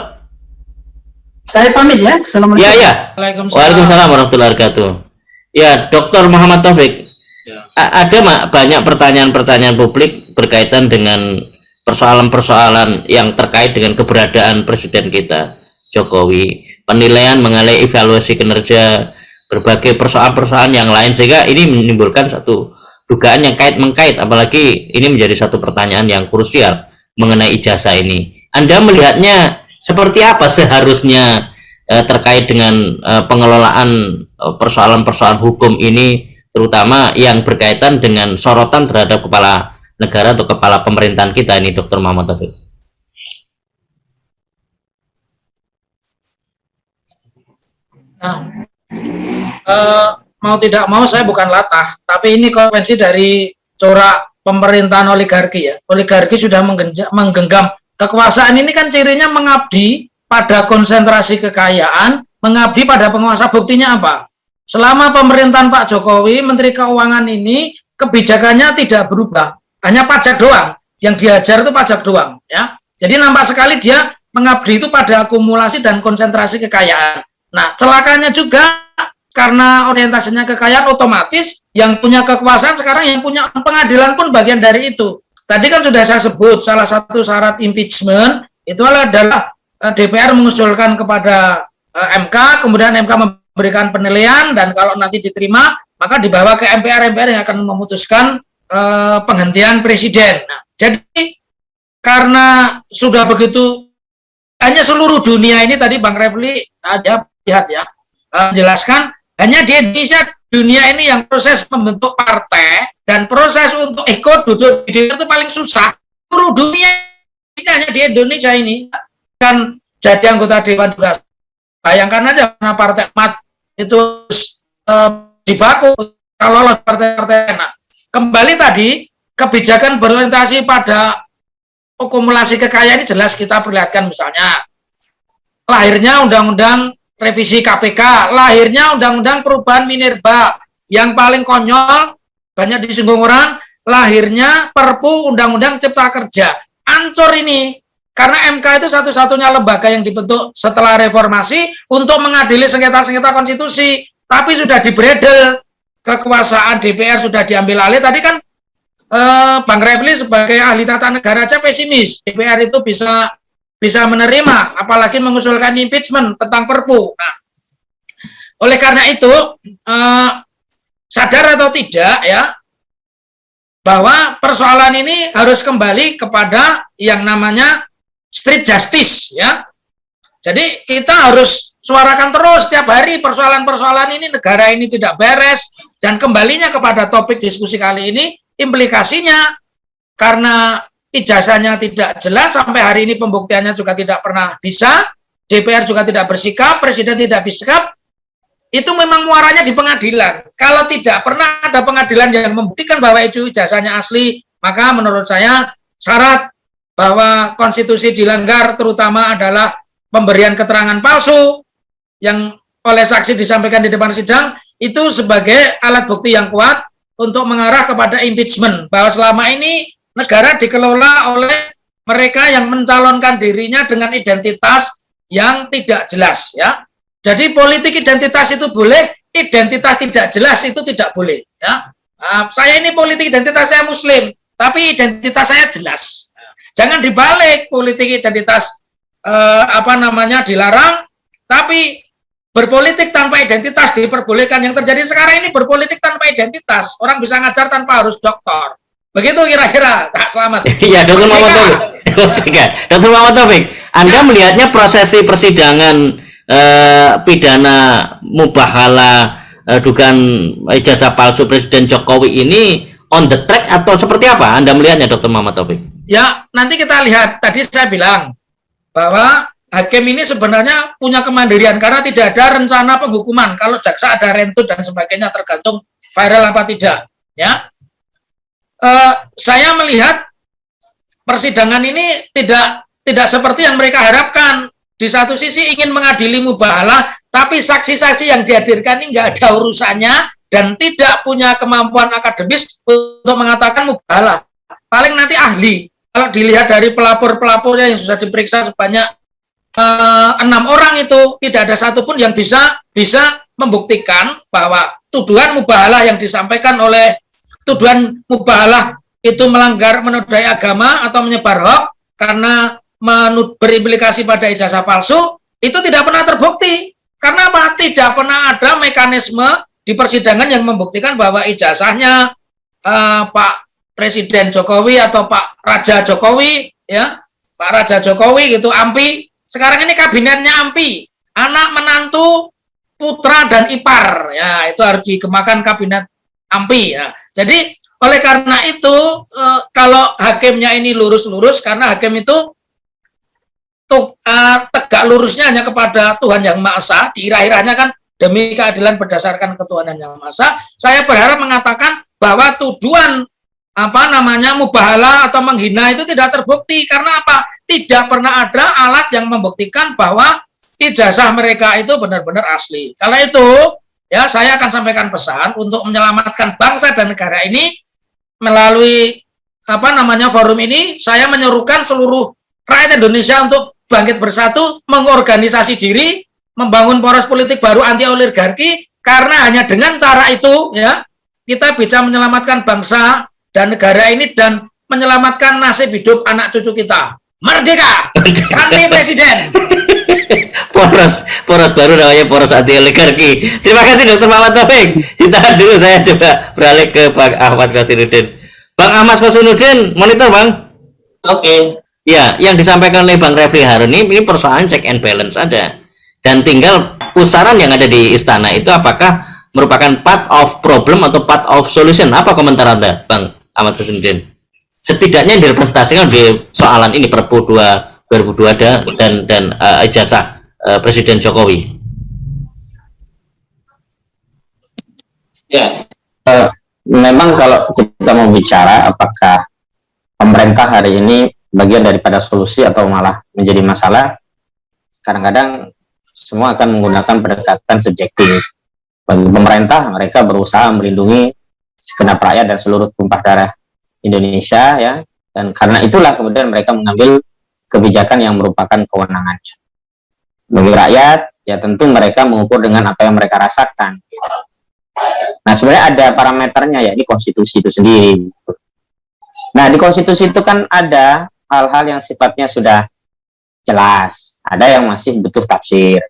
Saya pamit ya. Assalamualaikum. Iya, iya. Waalaikumsalam. Waalaikumsalam warahmatullahi wabarakatuh. Ya, Dr. Muhammad Taufik. Ya. Ada Mak, banyak pertanyaan-pertanyaan publik berkaitan dengan persoalan-persoalan yang terkait dengan keberadaan presiden kita Jokowi, penilaian mengenai evaluasi kinerja, berbagai persoalan-persoalan yang lain sehingga ini menimbulkan satu dugaan yang kait mengkait apalagi ini menjadi satu pertanyaan yang krusial mengenai ijazah ini. Anda melihatnya seperti apa seharusnya eh, terkait dengan eh, pengelolaan eh, persoalan-persoalan hukum ini terutama yang berkaitan dengan sorotan terhadap kepala negara atau kepala pemerintahan kita ini Dr. Muhammad Taufik. Nah, eh, mau tidak mau saya bukan latah, tapi ini konvensi dari corak pemerintahan oligarki ya. Oligarki sudah menggenggam kekuasaan ini kan cirinya mengabdi pada konsentrasi kekayaan, mengabdi pada penguasa. Buktinya apa? Selama pemerintahan Pak Jokowi, Menteri Keuangan ini kebijakannya tidak berubah, hanya pajak doang. Yang diajar itu pajak doang, ya. Jadi nampak sekali dia mengabdi itu pada akumulasi dan konsentrasi kekayaan. Nah, celakanya juga karena orientasinya kekayaan otomatis yang punya kekuasaan sekarang yang punya pengadilan pun bagian dari itu. Tadi kan sudah saya sebut salah satu syarat impeachment itu adalah eh, DPR mengusulkan kepada eh, MK, kemudian MK memberikan penilaian dan kalau nanti diterima maka dibawa ke MPR, MPR yang akan memutuskan eh, penghentian presiden. Nah, jadi karena sudah begitu hanya seluruh dunia ini tadi Bang Refli ada lihat ya menjelaskan hanya di Indonesia dunia ini yang proses membentuk partai dan proses untuk ikut duduk di DPR itu paling susah. Seluruh dunia ini hanya di Indonesia ini. Kan jadi anggota dewan juga bayangkan aja karena partai mat itu eh, dibaku kalau lolos partai-partai nah kembali tadi kebijakan berorientasi pada akumulasi kekayaan ini jelas kita perlihatkan misalnya. Lahirnya undang-undang revisi KPK, lahirnya undang-undang perubahan minerba yang paling konyol banyak disinggung orang, lahirnya Perpu Undang-Undang Cipta Kerja. Ancur ini karena MK itu satu-satunya lembaga yang dibentuk setelah reformasi untuk mengadili sengketa-sengketa konstitusi, tapi sudah dibredel kekuasaan DPR sudah diambil alih. Tadi kan eh, Bang Refli sebagai ahli tata negara aja pesimis DPR itu bisa bisa menerima, apalagi mengusulkan impeachment tentang Perpu. Nah, oleh karena itu eh, sadar atau tidak ya bahwa persoalan ini harus kembali kepada yang namanya street justice ya. Jadi kita harus suarakan terus setiap hari persoalan-persoalan ini negara ini tidak beres dan kembalinya kepada topik diskusi kali ini implikasinya karena ijazahnya tidak jelas sampai hari ini pembuktiannya juga tidak pernah bisa. DPR juga tidak bersikap presiden tidak bersikap. Itu memang muaranya di pengadilan. Kalau tidak pernah ada pengadilan yang membuktikan bahwa itu ijazahnya asli maka menurut saya syarat bahwa konstitusi dilanggar terutama adalah pemberian keterangan palsu yang oleh saksi disampaikan di depan sidang itu sebagai alat bukti yang kuat untuk mengarah kepada impeachment. Bahwa selama ini negara dikelola oleh mereka yang mencalonkan dirinya dengan identitas yang tidak jelas ya. Jadi politik identitas itu boleh, identitas tidak jelas itu tidak boleh ya. Nah, saya ini politik identitas saya muslim, tapi identitas saya jelas. Jangan dibalik politik identitas eh, apa namanya dilarang, tapi berpolitik tanpa identitas diperbolehkan. Yang terjadi sekarang ini berpolitik tanpa identitas. Orang bisa ngajar tanpa harus doktor. Begitu kira-kira. Tak selamat. Iya, Dr. Muhammad Taufik. Oke, Dr. Muhammad Taufik, Anda melihatnya prosesi persidangan eh, pidana mubahala eh, dugaan ijazah palsu Presiden Jokowi ini on the track atau seperti apa? Anda melihatnya, Dr. Muhammad Taufik? Ya, nanti kita lihat. Tadi saya bilang bahwa hakim ini sebenarnya punya kemandirian karena tidak ada rencana penghukuman. Kalau jaksa ada rentut dan sebagainya tergantung viral apa tidak ya uh, saya melihat persidangan ini tidak tidak seperti yang mereka harapkan. Di satu sisi ingin mengadili mubahalah tapi saksi-saksi yang dihadirkan ini nggak ada urusannya dan tidak punya kemampuan akademis untuk mengatakan mubahalah. Paling nanti ahli. Kalau dilihat dari pelapor-pelapornya yang sudah diperiksa sebanyak uh, enam orang itu tidak ada satupun yang bisa bisa membuktikan bahwa tuduhan mubahalah yang disampaikan oleh tuduhan mubahalah itu melanggar menodai agama atau menyebar hoax karena berimplikasi pada ijazah palsu itu tidak pernah terbukti. Karena apa? Tidak pernah ada mekanisme di persidangan yang membuktikan bahwa ijazahnya uh, Pak Presiden Jokowi atau Pak Raja Jokowi ya Pak Raja Jokowi gitu Ampi. Sekarang ini kabinetnya Ampi. Anak menantu putra dan ipar. Ya itu harus dikemakan kabinet Ampi ya jadi oleh karena itu e, kalau hakimnya ini lurus-lurus karena hakim itu tuh, e, tegak lurusnya hanya kepada Tuhan yang Maha Esa, di irah-irahnya kan demi keadilan berdasarkan ketuhanan yang Maha Esa. Saya berharap mengatakan bahwa tuduhan apa namanya mubahala atau menghina itu tidak terbukti karena apa? Tidak pernah ada alat yang membuktikan bahwa ijazah mereka itu benar-benar asli. Kalau itu ya saya akan sampaikan pesan untuk menyelamatkan bangsa dan negara ini melalui apa namanya forum ini. Saya menyerukan seluruh rakyat Indonesia untuk bangkit bersatu mengorganisasi diri membangun poros politik baru anti oligarki. Karena hanya dengan cara itu ya kita bisa menyelamatkan bangsa dan negara ini dan menyelamatkan nasib hidup anak cucu kita. Merdeka! Anti presiden poros poros baru namanya poros anti oligarki. Terima kasih dokter Muhammad Taufik. Kita dulu saya coba beralih ke Pak Ahmad Kasiruddin Bang Ahmad Kasiruddin monitor bang. Oke. Okay. ya yang disampaikan oleh Bang Refli Harun ini, ini persoalan check and balance saja. Dan tinggal pusaran yang ada di istana itu apakah merupakan part of problem atau part of solution? Apa komentar anda Bang Ahmad Kasiruddin setidaknya yang direpresentasikan di soalan ini Perpu 2 2002 dan dan uh, ijazah uh, Presiden Jokowi. Ya, uh, memang kalau kita mau bicara apakah pemerintah hari ini bagian daripada solusi atau malah menjadi masalah, kadang-kadang semua akan menggunakan pendekatan subjektif. Bagi pemerintah, mereka berusaha melindungi segenap rakyat dan seluruh tumpah darah Indonesia ya, dan karena itulah kemudian mereka mengambil kebijakan yang merupakan kewenangannya. Bagi rakyat, ya tentu mereka mengukur dengan apa yang mereka rasakan. Nah, sebenarnya ada parameternya ya di konstitusi itu sendiri. Nah, di konstitusi itu kan ada hal-hal yang sifatnya sudah jelas, ada yang masih butuh tafsir.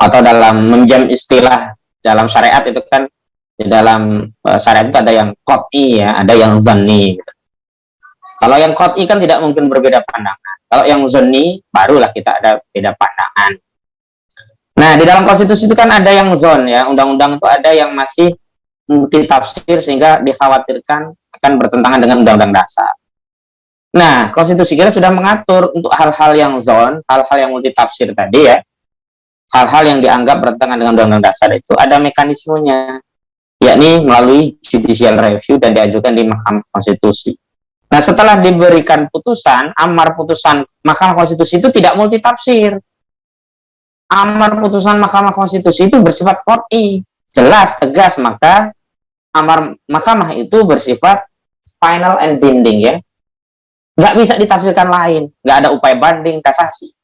Atau dalam menjam istilah dalam syariat itu kan di dalam uh, syariat itu ada yang kot'i ya, ada yang zanni. Gitu. Kalau yang kot'i kan tidak mungkin berbeda pandangan. Kalau yang zoni, barulah kita ada beda pandangan. Nah, di dalam konstitusi itu kan ada yang zon ya, undang-undang itu ada yang masih multi tafsir sehingga dikhawatirkan akan bertentangan dengan undang-undang dasar. Nah, konstitusi kita sudah mengatur untuk hal-hal yang zon, hal-hal yang multi tafsir tadi ya, hal-hal yang dianggap bertentangan dengan undang-undang dasar itu ada mekanismenya, yakni melalui judicial review dan diajukan di Mahkamah Konstitusi. Nah, setelah diberikan putusan, amar putusan Mahkamah Konstitusi itu tidak multitafsir. Amar putusan Mahkamah Konstitusi itu bersifat kot'i, jelas, tegas, maka amar Mahkamah itu bersifat final and binding ya. Nggak bisa ditafsirkan lain, nggak ada upaya banding, kasasi.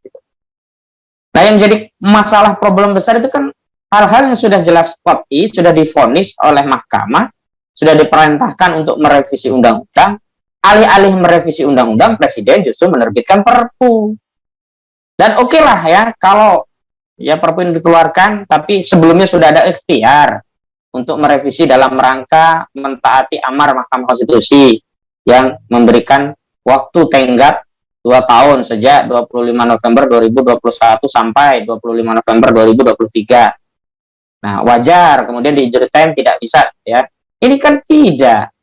Nah, yang jadi masalah problem besar itu kan hal-hal yang sudah jelas kot'i, sudah difonis oleh Mahkamah, sudah diperintahkan untuk merevisi undang-undang, alih-alih merevisi undang-undang, Presiden justru menerbitkan Perpu. Dan oke okay lah ya, kalau ya Perpu ini dikeluarkan, tapi sebelumnya sudah ada ikhtiar untuk merevisi dalam rangka mentaati amar Mahkamah Konstitusi yang memberikan waktu tenggat dua tahun sejak 25 November 2021 sampai 25 November 2023. Nah, wajar kemudian di injury time tidak bisa ya. Ini kan tidak.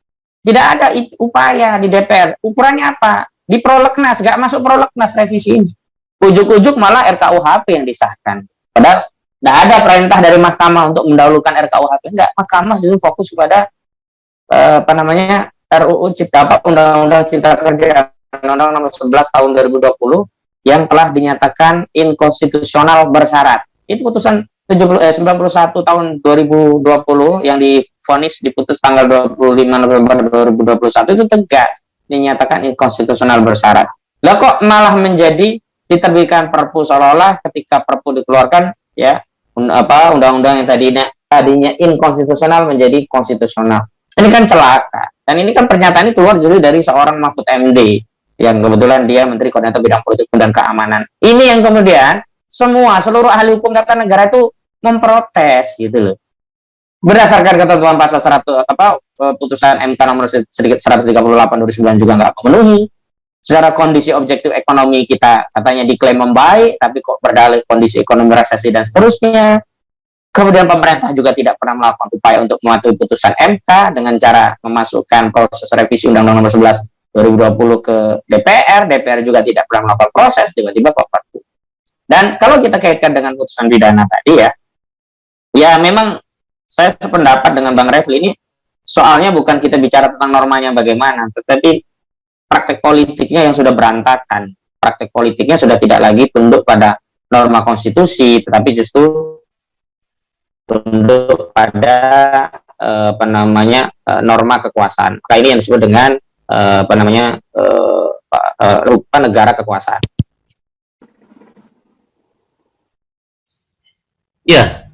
Tidak ada upaya di DPR. Ukurannya apa? Di prolegnas, nggak masuk prolegnas revisi ini. Ujuk-ujuk malah RKUHP yang disahkan. Padahal tidak ada perintah dari mahkamah untuk mendahulukan RKUHP. Enggak, mahkamah justru fokus kepada eh, apa namanya RUU Cipta apa Undang-Undang Cipta Kerja Undang-Undang Nomor 11 Tahun 2020 yang telah dinyatakan inkonstitusional bersyarat. Itu putusan 70, eh, 91 tahun 2020 yang difonis diputus tanggal 25 November 2021 itu tegas dinyatakan inkonstitusional bersyarat. Lah kok malah menjadi diterbitkan perpu seolah-olah ketika perpu dikeluarkan ya apa undang-undang yang tadinya tadinya inkonstitusional menjadi konstitusional. Ini kan celaka. Dan ini kan pernyataan ini keluar justru dari seorang Mahfud MD yang kebetulan dia Menteri Koordinator Bidang Politik dan Keamanan. Ini yang kemudian semua seluruh ahli hukum tata negara itu memprotes gitu loh. Berdasarkan ketentuan pasal 100 apa eh, putusan MK nomor sedikit 138 2009 juga nggak memenuhi. Secara kondisi objektif ekonomi kita katanya diklaim membaik, tapi kok berdalih kondisi ekonomi resesi dan seterusnya. Kemudian pemerintah juga tidak pernah melakukan upaya untuk mematuhi putusan MK dengan cara memasukkan proses revisi Undang-Undang Nomor 11 2020 ke DPR, DPR juga tidak pernah melakukan proses, tiba-tiba kok. Dan kalau kita kaitkan dengan putusan pidana tadi ya, ya memang saya sependapat dengan Bang Refli ini soalnya bukan kita bicara tentang normanya bagaimana, tetapi praktek politiknya yang sudah berantakan. Praktek politiknya sudah tidak lagi tunduk pada norma konstitusi, tetapi justru tunduk pada eh, apa namanya eh, norma kekuasaan. Maka ini yang disebut dengan eh, apa namanya rupa negara kekuasaan. Ya,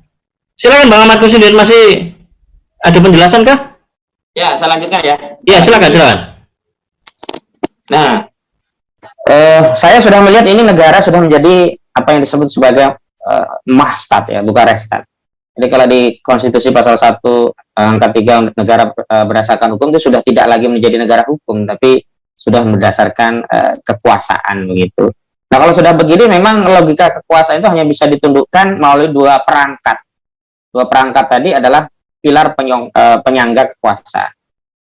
silakan Bang Ahmad Kusindin masih ada penjelasan kah? Ya, saya lanjutkan ya. Ya, silakan, silakan. Nah, eh, saya sudah melihat ini negara sudah menjadi apa yang disebut sebagai eh, mahstat ya, bukan restat. Jadi kalau di konstitusi pasal 1 angka 3 negara eh, berdasarkan hukum itu sudah tidak lagi menjadi negara hukum, tapi sudah berdasarkan eh, kekuasaan begitu. Nah kalau sudah begini memang logika kekuasaan itu hanya bisa ditundukkan melalui dua perangkat. Dua perangkat tadi adalah pilar penyong, e, penyangga kekuasaan.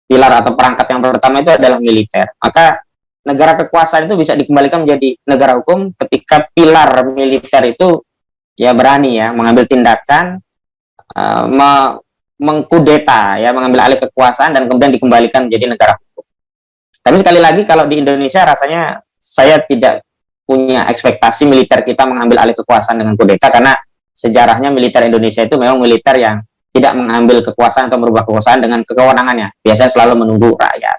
Pilar atau perangkat yang pertama itu adalah militer. Maka negara kekuasaan itu bisa dikembalikan menjadi negara hukum ketika pilar militer itu ya berani ya mengambil tindakan e, me mengkudeta ya mengambil alih kekuasaan dan kemudian dikembalikan menjadi negara hukum. Tapi sekali lagi kalau di Indonesia rasanya saya tidak punya ekspektasi militer kita mengambil alih kekuasaan dengan kudeta karena sejarahnya militer Indonesia itu memang militer yang tidak mengambil kekuasaan atau merubah kekuasaan dengan kewenangannya. Biasanya selalu menunggu rakyat.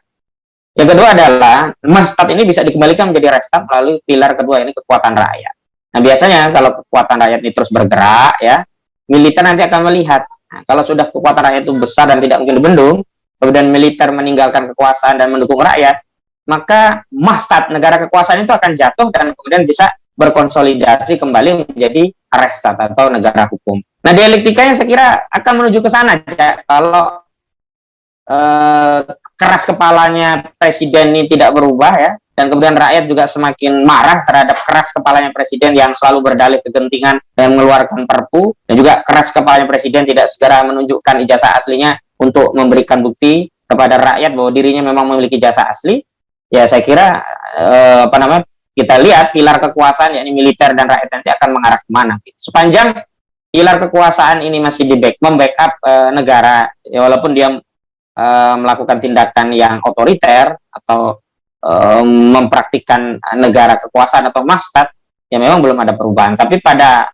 Yang kedua adalah mastat ini bisa dikembalikan menjadi restat melalui pilar kedua ini kekuatan rakyat. Nah biasanya kalau kekuatan rakyat ini terus bergerak ya, militer nanti akan melihat nah, kalau sudah kekuatan rakyat itu besar dan tidak mungkin dibendung, kemudian militer meninggalkan kekuasaan dan mendukung rakyat, maka mastat negara kekuasaan itu akan jatuh dan kemudian bisa berkonsolidasi kembali menjadi restat atau negara hukum. Nah, dialektikanya saya kira akan menuju ke sana aja. Kalau eh, keras kepalanya presiden ini tidak berubah ya, dan kemudian rakyat juga semakin marah terhadap keras kepalanya presiden yang selalu berdalih kegentingan dan mengeluarkan perpu, dan juga keras kepalanya presiden tidak segera menunjukkan ijazah aslinya untuk memberikan bukti kepada rakyat bahwa dirinya memang memiliki jasa asli, ya saya kira eh, apa namanya kita lihat pilar kekuasaan yakni militer dan rakyat nanti akan mengarah ke mana. Sepanjang pilar kekuasaan ini masih di back membackup eh, negara ya walaupun dia eh, melakukan tindakan yang otoriter atau eh, mempraktikkan negara kekuasaan atau mastat ya memang belum ada perubahan. Tapi pada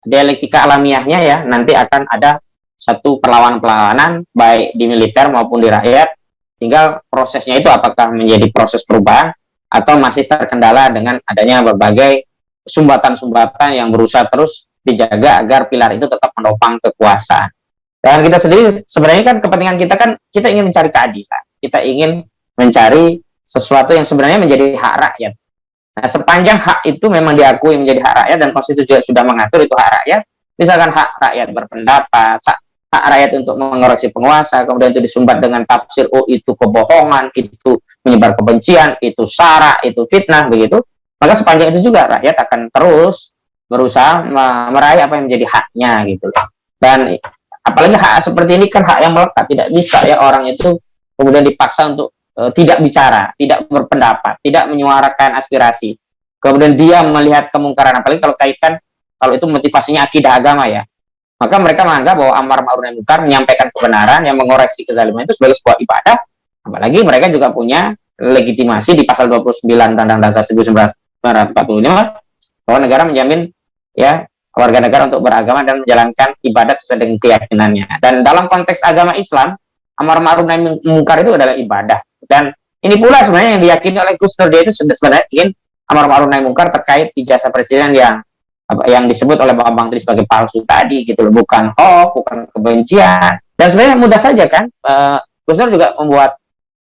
dialektika alamiahnya ya nanti akan ada satu perlawanan-perlawanan baik di militer maupun di rakyat Tinggal prosesnya itu apakah menjadi proses perubahan atau masih terkendala dengan adanya berbagai sumbatan-sumbatan yang berusaha terus dijaga agar pilar itu tetap menopang kekuasaan. Dan kita sendiri sebenarnya kan kepentingan kita kan kita ingin mencari keadilan. Kita ingin mencari sesuatu yang sebenarnya menjadi hak rakyat. Nah, sepanjang hak itu memang diakui menjadi hak rakyat dan konstitusi sudah mengatur itu hak rakyat, misalkan hak rakyat berpendapat, hak hak rakyat untuk mengoreksi penguasa, kemudian itu disumbat dengan tafsir, oh itu kebohongan, itu menyebar kebencian, itu sara, itu fitnah, begitu. Maka sepanjang itu juga rakyat akan terus berusaha meraih apa yang menjadi haknya, gitu. Dan apalagi hak seperti ini kan hak yang melekat, tidak bisa ya orang itu kemudian dipaksa untuk e, tidak bicara, tidak berpendapat, tidak menyuarakan aspirasi. Kemudian dia melihat kemungkaran, apalagi kalau kaitkan, kalau itu motivasinya akidah agama ya, maka mereka menganggap bahwa amar ma'ruf nahi munkar menyampaikan kebenaran yang mengoreksi kezaliman itu sebagai sebuah ibadah apalagi mereka juga punya legitimasi di pasal 29 Undang-Undang Dasar 1945 bahwa negara menjamin ya warga negara untuk beragama dan menjalankan ibadat sesuai dengan keyakinannya. Dan dalam konteks agama Islam, amar ma'ruf nahi munkar itu adalah ibadah. Dan ini pula sebenarnya yang diyakini oleh Gus Nur dia itu sebenarnya ingin amar ma'ruf nahi munkar terkait ijazah presiden yang yang disebut oleh Bang Tri sebagai palsu tadi gitu loh, bukan hoax, bukan kebencian. Dan sebenarnya mudah saja kan, uh, Gus Nur juga membuat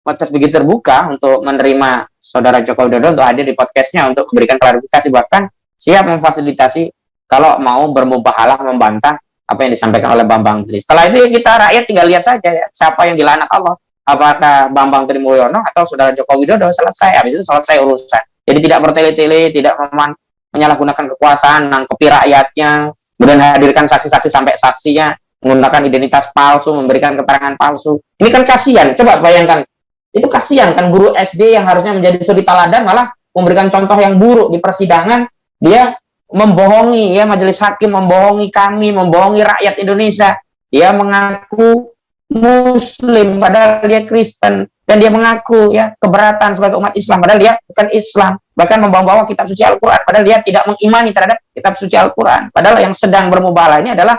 podcast begitu terbuka untuk menerima saudara Joko Widodo untuk hadir di podcastnya untuk memberikan klarifikasi bahkan siap memfasilitasi kalau mau bermubahalah membantah apa yang disampaikan oleh Bambang Tri. Setelah itu ya kita rakyat tinggal lihat saja ya, siapa yang dilaknat Allah. Apakah Bambang Tri Mulyono atau saudara Joko Widodo selesai. Habis itu selesai urusan. Jadi tidak bertele-tele, tidak menyalahgunakan kekuasaan, nangkepi rakyatnya, kemudian hadirkan saksi-saksi sampai saksinya, menggunakan identitas palsu, memberikan keterangan palsu. Ini kan kasihan. Coba bayangkan itu kasihan kan guru SD yang harusnya menjadi suri teladan malah memberikan contoh yang buruk di persidangan dia membohongi ya majelis hakim membohongi kami membohongi rakyat Indonesia dia mengaku muslim padahal dia Kristen dan dia mengaku ya keberatan sebagai umat Islam padahal dia bukan Islam bahkan membawa-bawa kitab suci Al-Quran padahal dia tidak mengimani terhadap kitab suci Al-Quran padahal yang sedang bermubalah ini adalah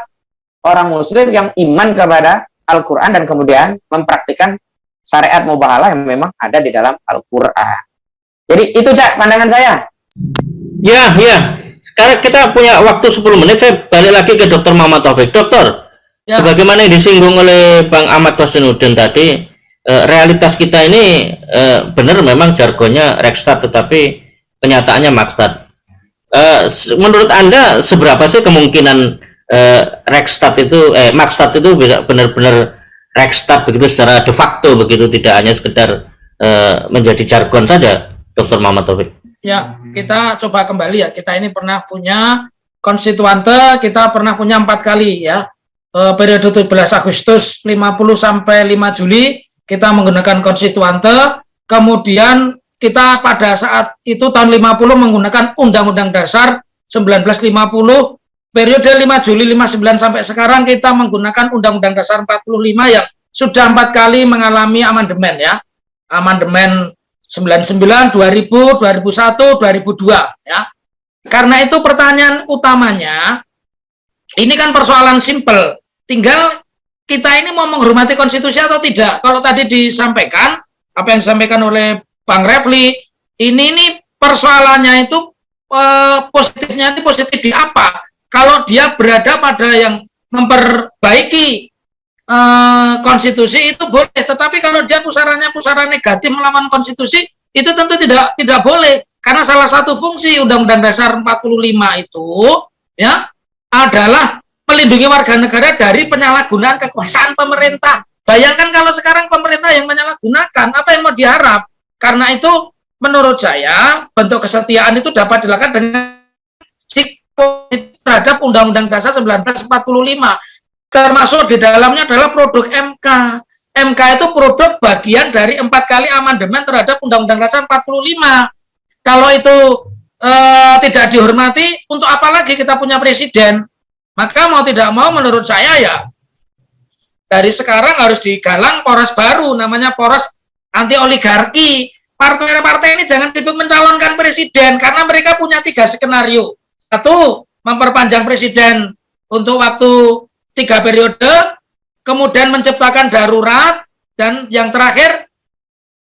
orang muslim yang iman kepada Al-Quran dan kemudian mempraktikkan syariat mubahalah yang memang ada di dalam Al-Quran. Jadi itu cak pandangan saya. Ya, ya. Karena kita punya waktu 10 menit, saya balik lagi ke Dokter Muhammad Taufik. Dokter, ya. sebagaimana yang disinggung oleh Bang Ahmad Kosinudin tadi, realitas kita ini eh, benar memang jargonnya Rekstad, tetapi kenyataannya Makstad. Eh, menurut Anda, seberapa sih kemungkinan eh, Rekstad itu, eh, Makstad itu bisa benar-benar Rekstad begitu secara de facto begitu tidak hanya sekedar uh, menjadi jargon saja Dr. Muhammad Taufik. Ya, kita coba kembali ya. Kita ini pernah punya konstituante, kita pernah punya empat kali ya. Periode 17 Agustus 50 sampai 5 Juli kita menggunakan konstituante. Kemudian kita pada saat itu tahun 50 menggunakan Undang-Undang Dasar 1950 periode 5 Juli 59 sampai sekarang kita menggunakan Undang-Undang Dasar 45 yang sudah empat kali mengalami amandemen ya. Amandemen 99, 2000, 2001, 2002 ya. Karena itu pertanyaan utamanya ini kan persoalan simpel. Tinggal kita ini mau menghormati konstitusi atau tidak. Kalau tadi disampaikan apa yang disampaikan oleh Bang Refli, ini ini persoalannya itu eh, positifnya itu positif di apa? kalau dia berada pada yang memperbaiki uh, konstitusi itu boleh, tetapi kalau dia pusarannya pusara negatif melawan konstitusi itu tentu tidak tidak boleh karena salah satu fungsi Undang-Undang Dasar 45 itu ya adalah melindungi warga negara dari penyalahgunaan kekuasaan pemerintah. Bayangkan kalau sekarang pemerintah yang menyalahgunakan, apa yang mau diharap? Karena itu menurut saya bentuk kesetiaan itu dapat dilakukan dengan terhadap Undang-Undang Dasar 1945 termasuk di dalamnya adalah produk MK MK itu produk bagian dari empat kali amandemen terhadap Undang-Undang Dasar 45 kalau itu eh, tidak dihormati untuk apa lagi kita punya presiden maka mau tidak mau menurut saya ya dari sekarang harus digalang poros baru namanya poros anti oligarki partai-partai ini jangan sibuk mencalonkan presiden karena mereka punya tiga skenario satu memperpanjang presiden untuk waktu tiga periode, kemudian menciptakan darurat, dan yang terakhir,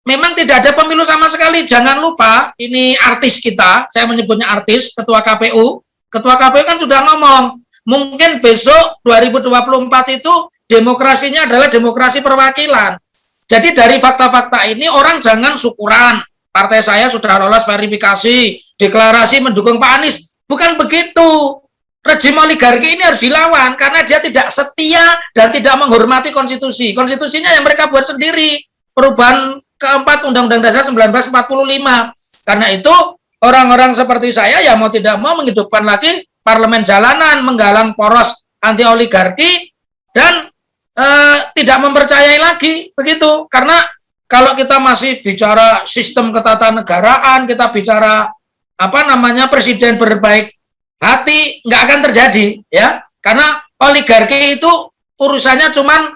memang tidak ada pemilu sama sekali. Jangan lupa, ini artis kita, saya menyebutnya artis, Ketua KPU. Ketua KPU kan sudah ngomong, mungkin besok 2024 itu demokrasinya adalah demokrasi perwakilan. Jadi dari fakta-fakta ini orang jangan syukuran. Partai saya sudah lolos verifikasi, deklarasi mendukung Pak Anies. Bukan begitu. Rejim oligarki ini harus dilawan karena dia tidak setia dan tidak menghormati konstitusi. Konstitusinya yang mereka buat sendiri. Perubahan keempat Undang-Undang Dasar 1945. Karena itu orang-orang seperti saya ya mau tidak mau menghidupkan lagi parlemen jalanan, menggalang poros anti oligarki dan e, tidak mempercayai lagi begitu. Karena kalau kita masih bicara sistem ketatanegaraan, kita bicara apa namanya presiden berbaik hati nggak akan terjadi ya karena oligarki itu urusannya cuman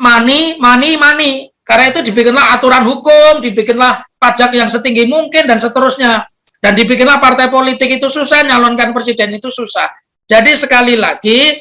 money, money, money. Karena itu dibikinlah aturan hukum, dibikinlah pajak yang setinggi mungkin dan seterusnya. Dan dibikinlah partai politik itu susah, nyalonkan presiden itu susah. Jadi sekali lagi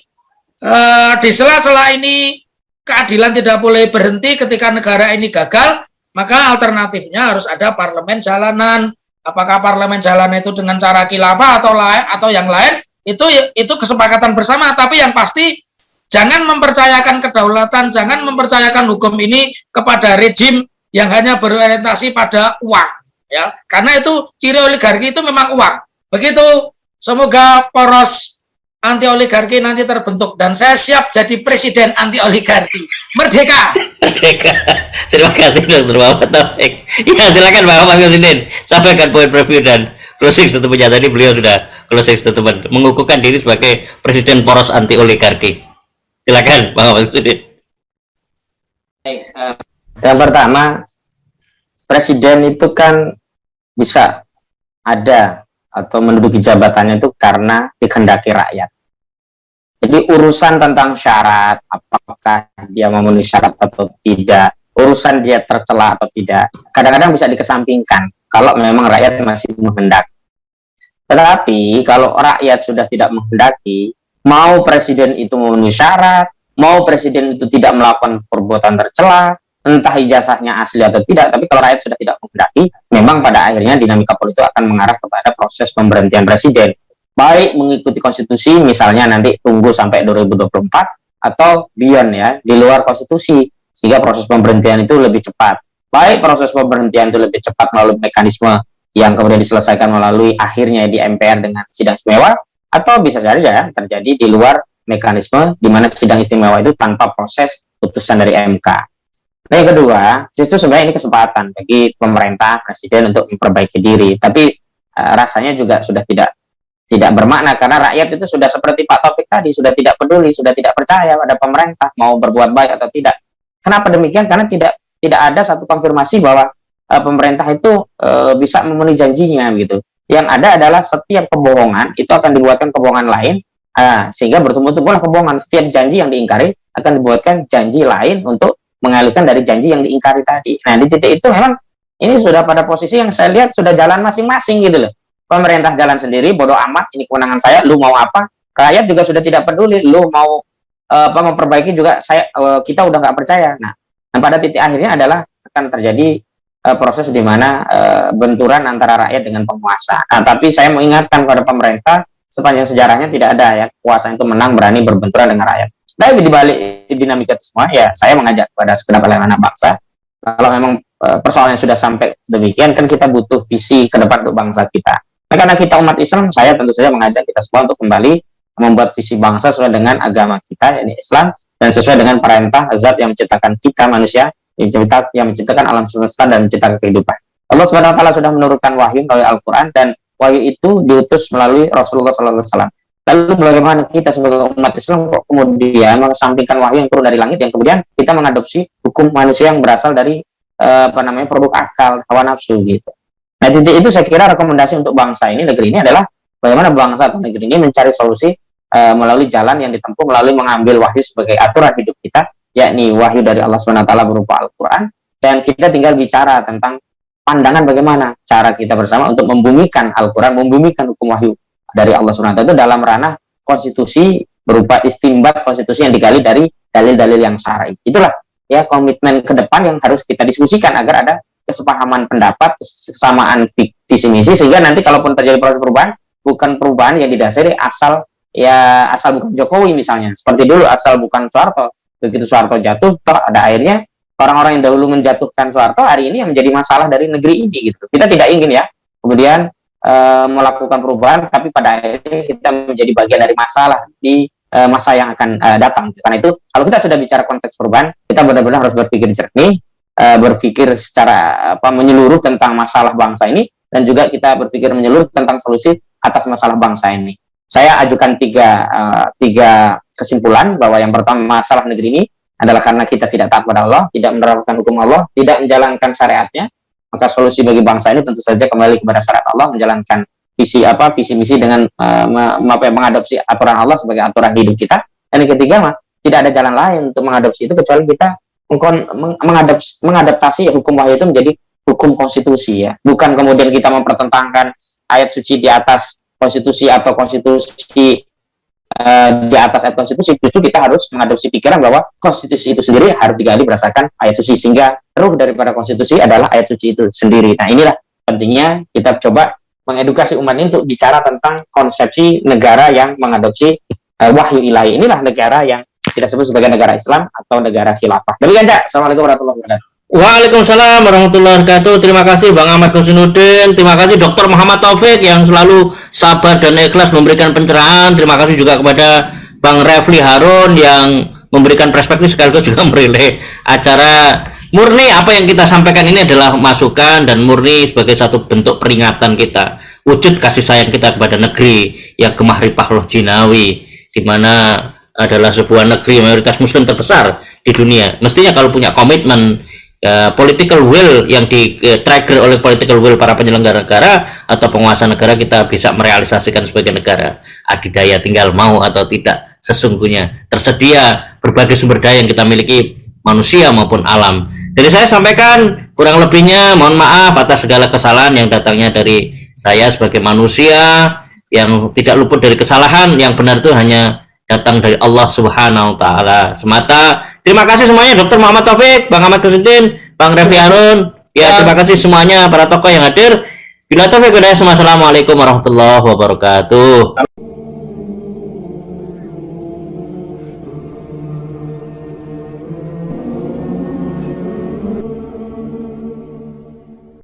eh, di sela-sela ini keadilan tidak boleh berhenti ketika negara ini gagal, maka alternatifnya harus ada parlemen jalanan. Apakah parlemen jalanan itu dengan cara kilafah atau lain atau yang lain itu itu kesepakatan bersama. Tapi yang pasti jangan mempercayakan kedaulatan, jangan mempercayakan hukum ini kepada rejim yang hanya berorientasi pada uang. Ya, karena itu ciri oligarki itu memang uang. Begitu. Semoga poros anti oligarki nanti terbentuk dan saya siap jadi presiden anti oligarki merdeka! Merdeka. Terima kasih dokter Muhammad Taufik. Ya silakan Pak Mas Presiden sampaikan poin preview dan closing statementnya. Tadi beliau sudah closing statement. Mengukuhkan diri sebagai presiden poros anti oligarki silakan Pak Mas Presiden uh, yang pertama presiden itu kan bisa ada atau menduduki jabatannya itu karena dikehendaki rakyat jadi urusan tentang syarat, apakah dia memenuhi syarat atau tidak, urusan dia tercela atau tidak, kadang-kadang bisa dikesampingkan kalau memang rakyat masih menghendaki. Tetapi kalau rakyat sudah tidak menghendaki, mau presiden itu memenuhi syarat, mau presiden itu tidak melakukan perbuatan tercela, entah ijazahnya asli atau tidak, tapi kalau rakyat sudah tidak menghendaki, memang pada akhirnya dinamika politik akan mengarah kepada proses pemberhentian presiden baik mengikuti konstitusi misalnya nanti tunggu sampai 2024 atau beyond ya di luar konstitusi sehingga proses pemberhentian itu lebih cepat baik proses pemberhentian itu lebih cepat melalui mekanisme yang kemudian diselesaikan melalui akhirnya di MPR dengan sidang istimewa atau bisa saja terjadi di luar mekanisme di mana sidang istimewa itu tanpa proses putusan dari MK. Nah yang kedua, justru sebenarnya ini kesempatan bagi pemerintah, presiden untuk memperbaiki diri. Tapi uh, rasanya juga sudah tidak tidak bermakna. Karena rakyat itu sudah seperti Pak Taufik tadi sudah tidak peduli sudah tidak percaya pada pemerintah mau berbuat baik atau tidak. Kenapa demikian? Karena tidak tidak ada satu konfirmasi bahwa uh, pemerintah itu uh, bisa memenuhi janjinya gitu. Yang ada adalah setiap kebohongan itu akan dibuatkan kebohongan lain uh, sehingga bertumbuh-tumbuhlah kebohongan. Setiap janji yang diingkari akan dibuatkan janji lain untuk mengalihkan dari janji yang diingkari tadi. Nah di titik itu memang ini sudah pada posisi yang saya lihat sudah jalan masing-masing gitu loh. Pemerintah jalan sendiri bodoh amat ini kewenangan saya lu mau apa? Rakyat juga sudah tidak peduli lu mau uh, apa memperbaiki juga saya uh, kita udah nggak percaya. Nah dan pada titik akhirnya adalah akan terjadi uh, proses di mana benturan antara rakyat dengan penguasa. Nah tapi saya mengingatkan pada pemerintah sepanjang sejarahnya tidak ada ya kuasa itu menang berani berbenturan dengan rakyat tapi di balik dinamika itu semua ya saya mengajak kepada segenap elemen bangsa kalau memang persoalannya sudah sampai demikian kan kita butuh visi ke depan untuk bangsa kita Nah, karena kita umat Islam, saya tentu saja mengajak kita semua untuk kembali membuat visi bangsa sesuai dengan agama kita, yakni Islam, dan sesuai dengan perintah zat yang menciptakan kita manusia, yang, menciptakan, alam semesta dan menciptakan kehidupan. Allah taala sudah menurunkan wahyu melalui Al-Qur'an dan wahyu itu diutus melalui Rasulullah wasallam. Lalu bagaimana kita sebagai umat Islam kok kemudian mengesampingkan wahyu yang turun dari langit yang kemudian kita mengadopsi hukum manusia yang berasal dari eh, apa namanya produk akal, hawa nafsu gitu. Nah, titik itu saya kira rekomendasi untuk bangsa ini, negeri ini adalah bagaimana bangsa atau negeri ini mencari solusi uh, melalui jalan yang ditempuh melalui mengambil wahyu sebagai aturan hidup kita, yakni wahyu dari Allah SWT berupa Al-Quran, dan kita tinggal bicara tentang pandangan bagaimana cara kita bersama untuk membumikan Al-Quran, membumikan hukum wahyu dari Allah SWT itu dalam ranah konstitusi berupa istimbat konstitusi yang digali dari dalil-dalil yang syar'i. Itulah ya komitmen ke depan yang harus kita diskusikan agar ada kesepahaman pendapat, kesamaan visi misi sehingga nanti kalaupun terjadi proses perubahan bukan perubahan yang didasari asal ya asal bukan Jokowi misalnya. Seperti dulu asal bukan Soeharto. Begitu Soeharto jatuh, toh ada akhirnya orang-orang yang dahulu menjatuhkan Soeharto hari ini yang menjadi masalah dari negeri ini gitu. Kita tidak ingin ya. Kemudian e, melakukan perubahan tapi pada akhirnya kita menjadi bagian dari masalah di e, masa yang akan e, datang. Karena itu kalau kita sudah bicara konteks perubahan, kita benar-benar harus berpikir jernih uh, berpikir secara apa menyeluruh tentang masalah bangsa ini dan juga kita berpikir menyeluruh tentang solusi atas masalah bangsa ini. Saya ajukan tiga uh, tiga kesimpulan bahwa yang pertama masalah negeri ini adalah karena kita tidak taat pada Allah, tidak menerapkan hukum Allah, tidak menjalankan syariatnya. Maka solusi bagi bangsa ini tentu saja kembali kepada syariat Allah, menjalankan visi apa visi misi dengan uh, mengadopsi aturan Allah sebagai aturan hidup kita. Dan yang ketiga mah tidak ada jalan lain untuk mengadopsi itu kecuali kita meng- mengadap- mengadaptasi hukum wahyu itu menjadi hukum konstitusi ya bukan kemudian kita mempertentangkan ayat suci di atas konstitusi atau konstitusi eh, di atas ayat konstitusi justru kita harus mengadopsi pikiran bahwa konstitusi itu sendiri harus digali berdasarkan ayat suci sehingga ruh daripada konstitusi adalah ayat suci itu sendiri. Nah inilah pentingnya kita coba mengedukasi umat ini untuk bicara tentang konsepsi negara yang mengadopsi eh, wahyu ilahi. Inilah negara yang kita sebut sebagai negara Islam atau negara khilafah. Demikian Cak. Assalamualaikum warahmatullahi wabarakatuh Waalaikumsalam warahmatullahi wabarakatuh. Terima kasih Bang Ahmad Kusnudin. Terima kasih Dr. Muhammad Taufik yang selalu sabar dan ikhlas memberikan pencerahan. Terima kasih juga kepada Bang Refli Harun yang memberikan perspektif sekaligus juga merilai acara murni apa yang kita sampaikan ini adalah masukan dan murni sebagai satu bentuk peringatan kita wujud kasih sayang kita kepada negeri yang gemah ripah loh jinawi di mana adalah sebuah negeri mayoritas muslim terbesar di dunia mestinya kalau punya komitmen ya, political will yang di eh, trigger oleh political will para penyelenggara negara atau penguasa negara kita bisa merealisasikan sebagai negara. Adidaya tinggal mau atau tidak sesungguhnya. Tersedia berbagai sumber daya yang kita miliki manusia maupun alam. Jadi saya sampaikan kurang lebihnya mohon maaf atas segala kesalahan yang datangnya dari saya sebagai manusia yang tidak luput dari kesalahan. Yang benar itu hanya datang dari Allah Subhanahu wa taala semata. Terima kasih semuanya Dr. Muhammad Taufik, Bang Ahmad Kusudin, Bang Refli Harun. Ya, terima kasih semuanya para tokoh yang hadir. Bila taufik hidayah, Assalamualaikum warahmatullahi wabarakatuh.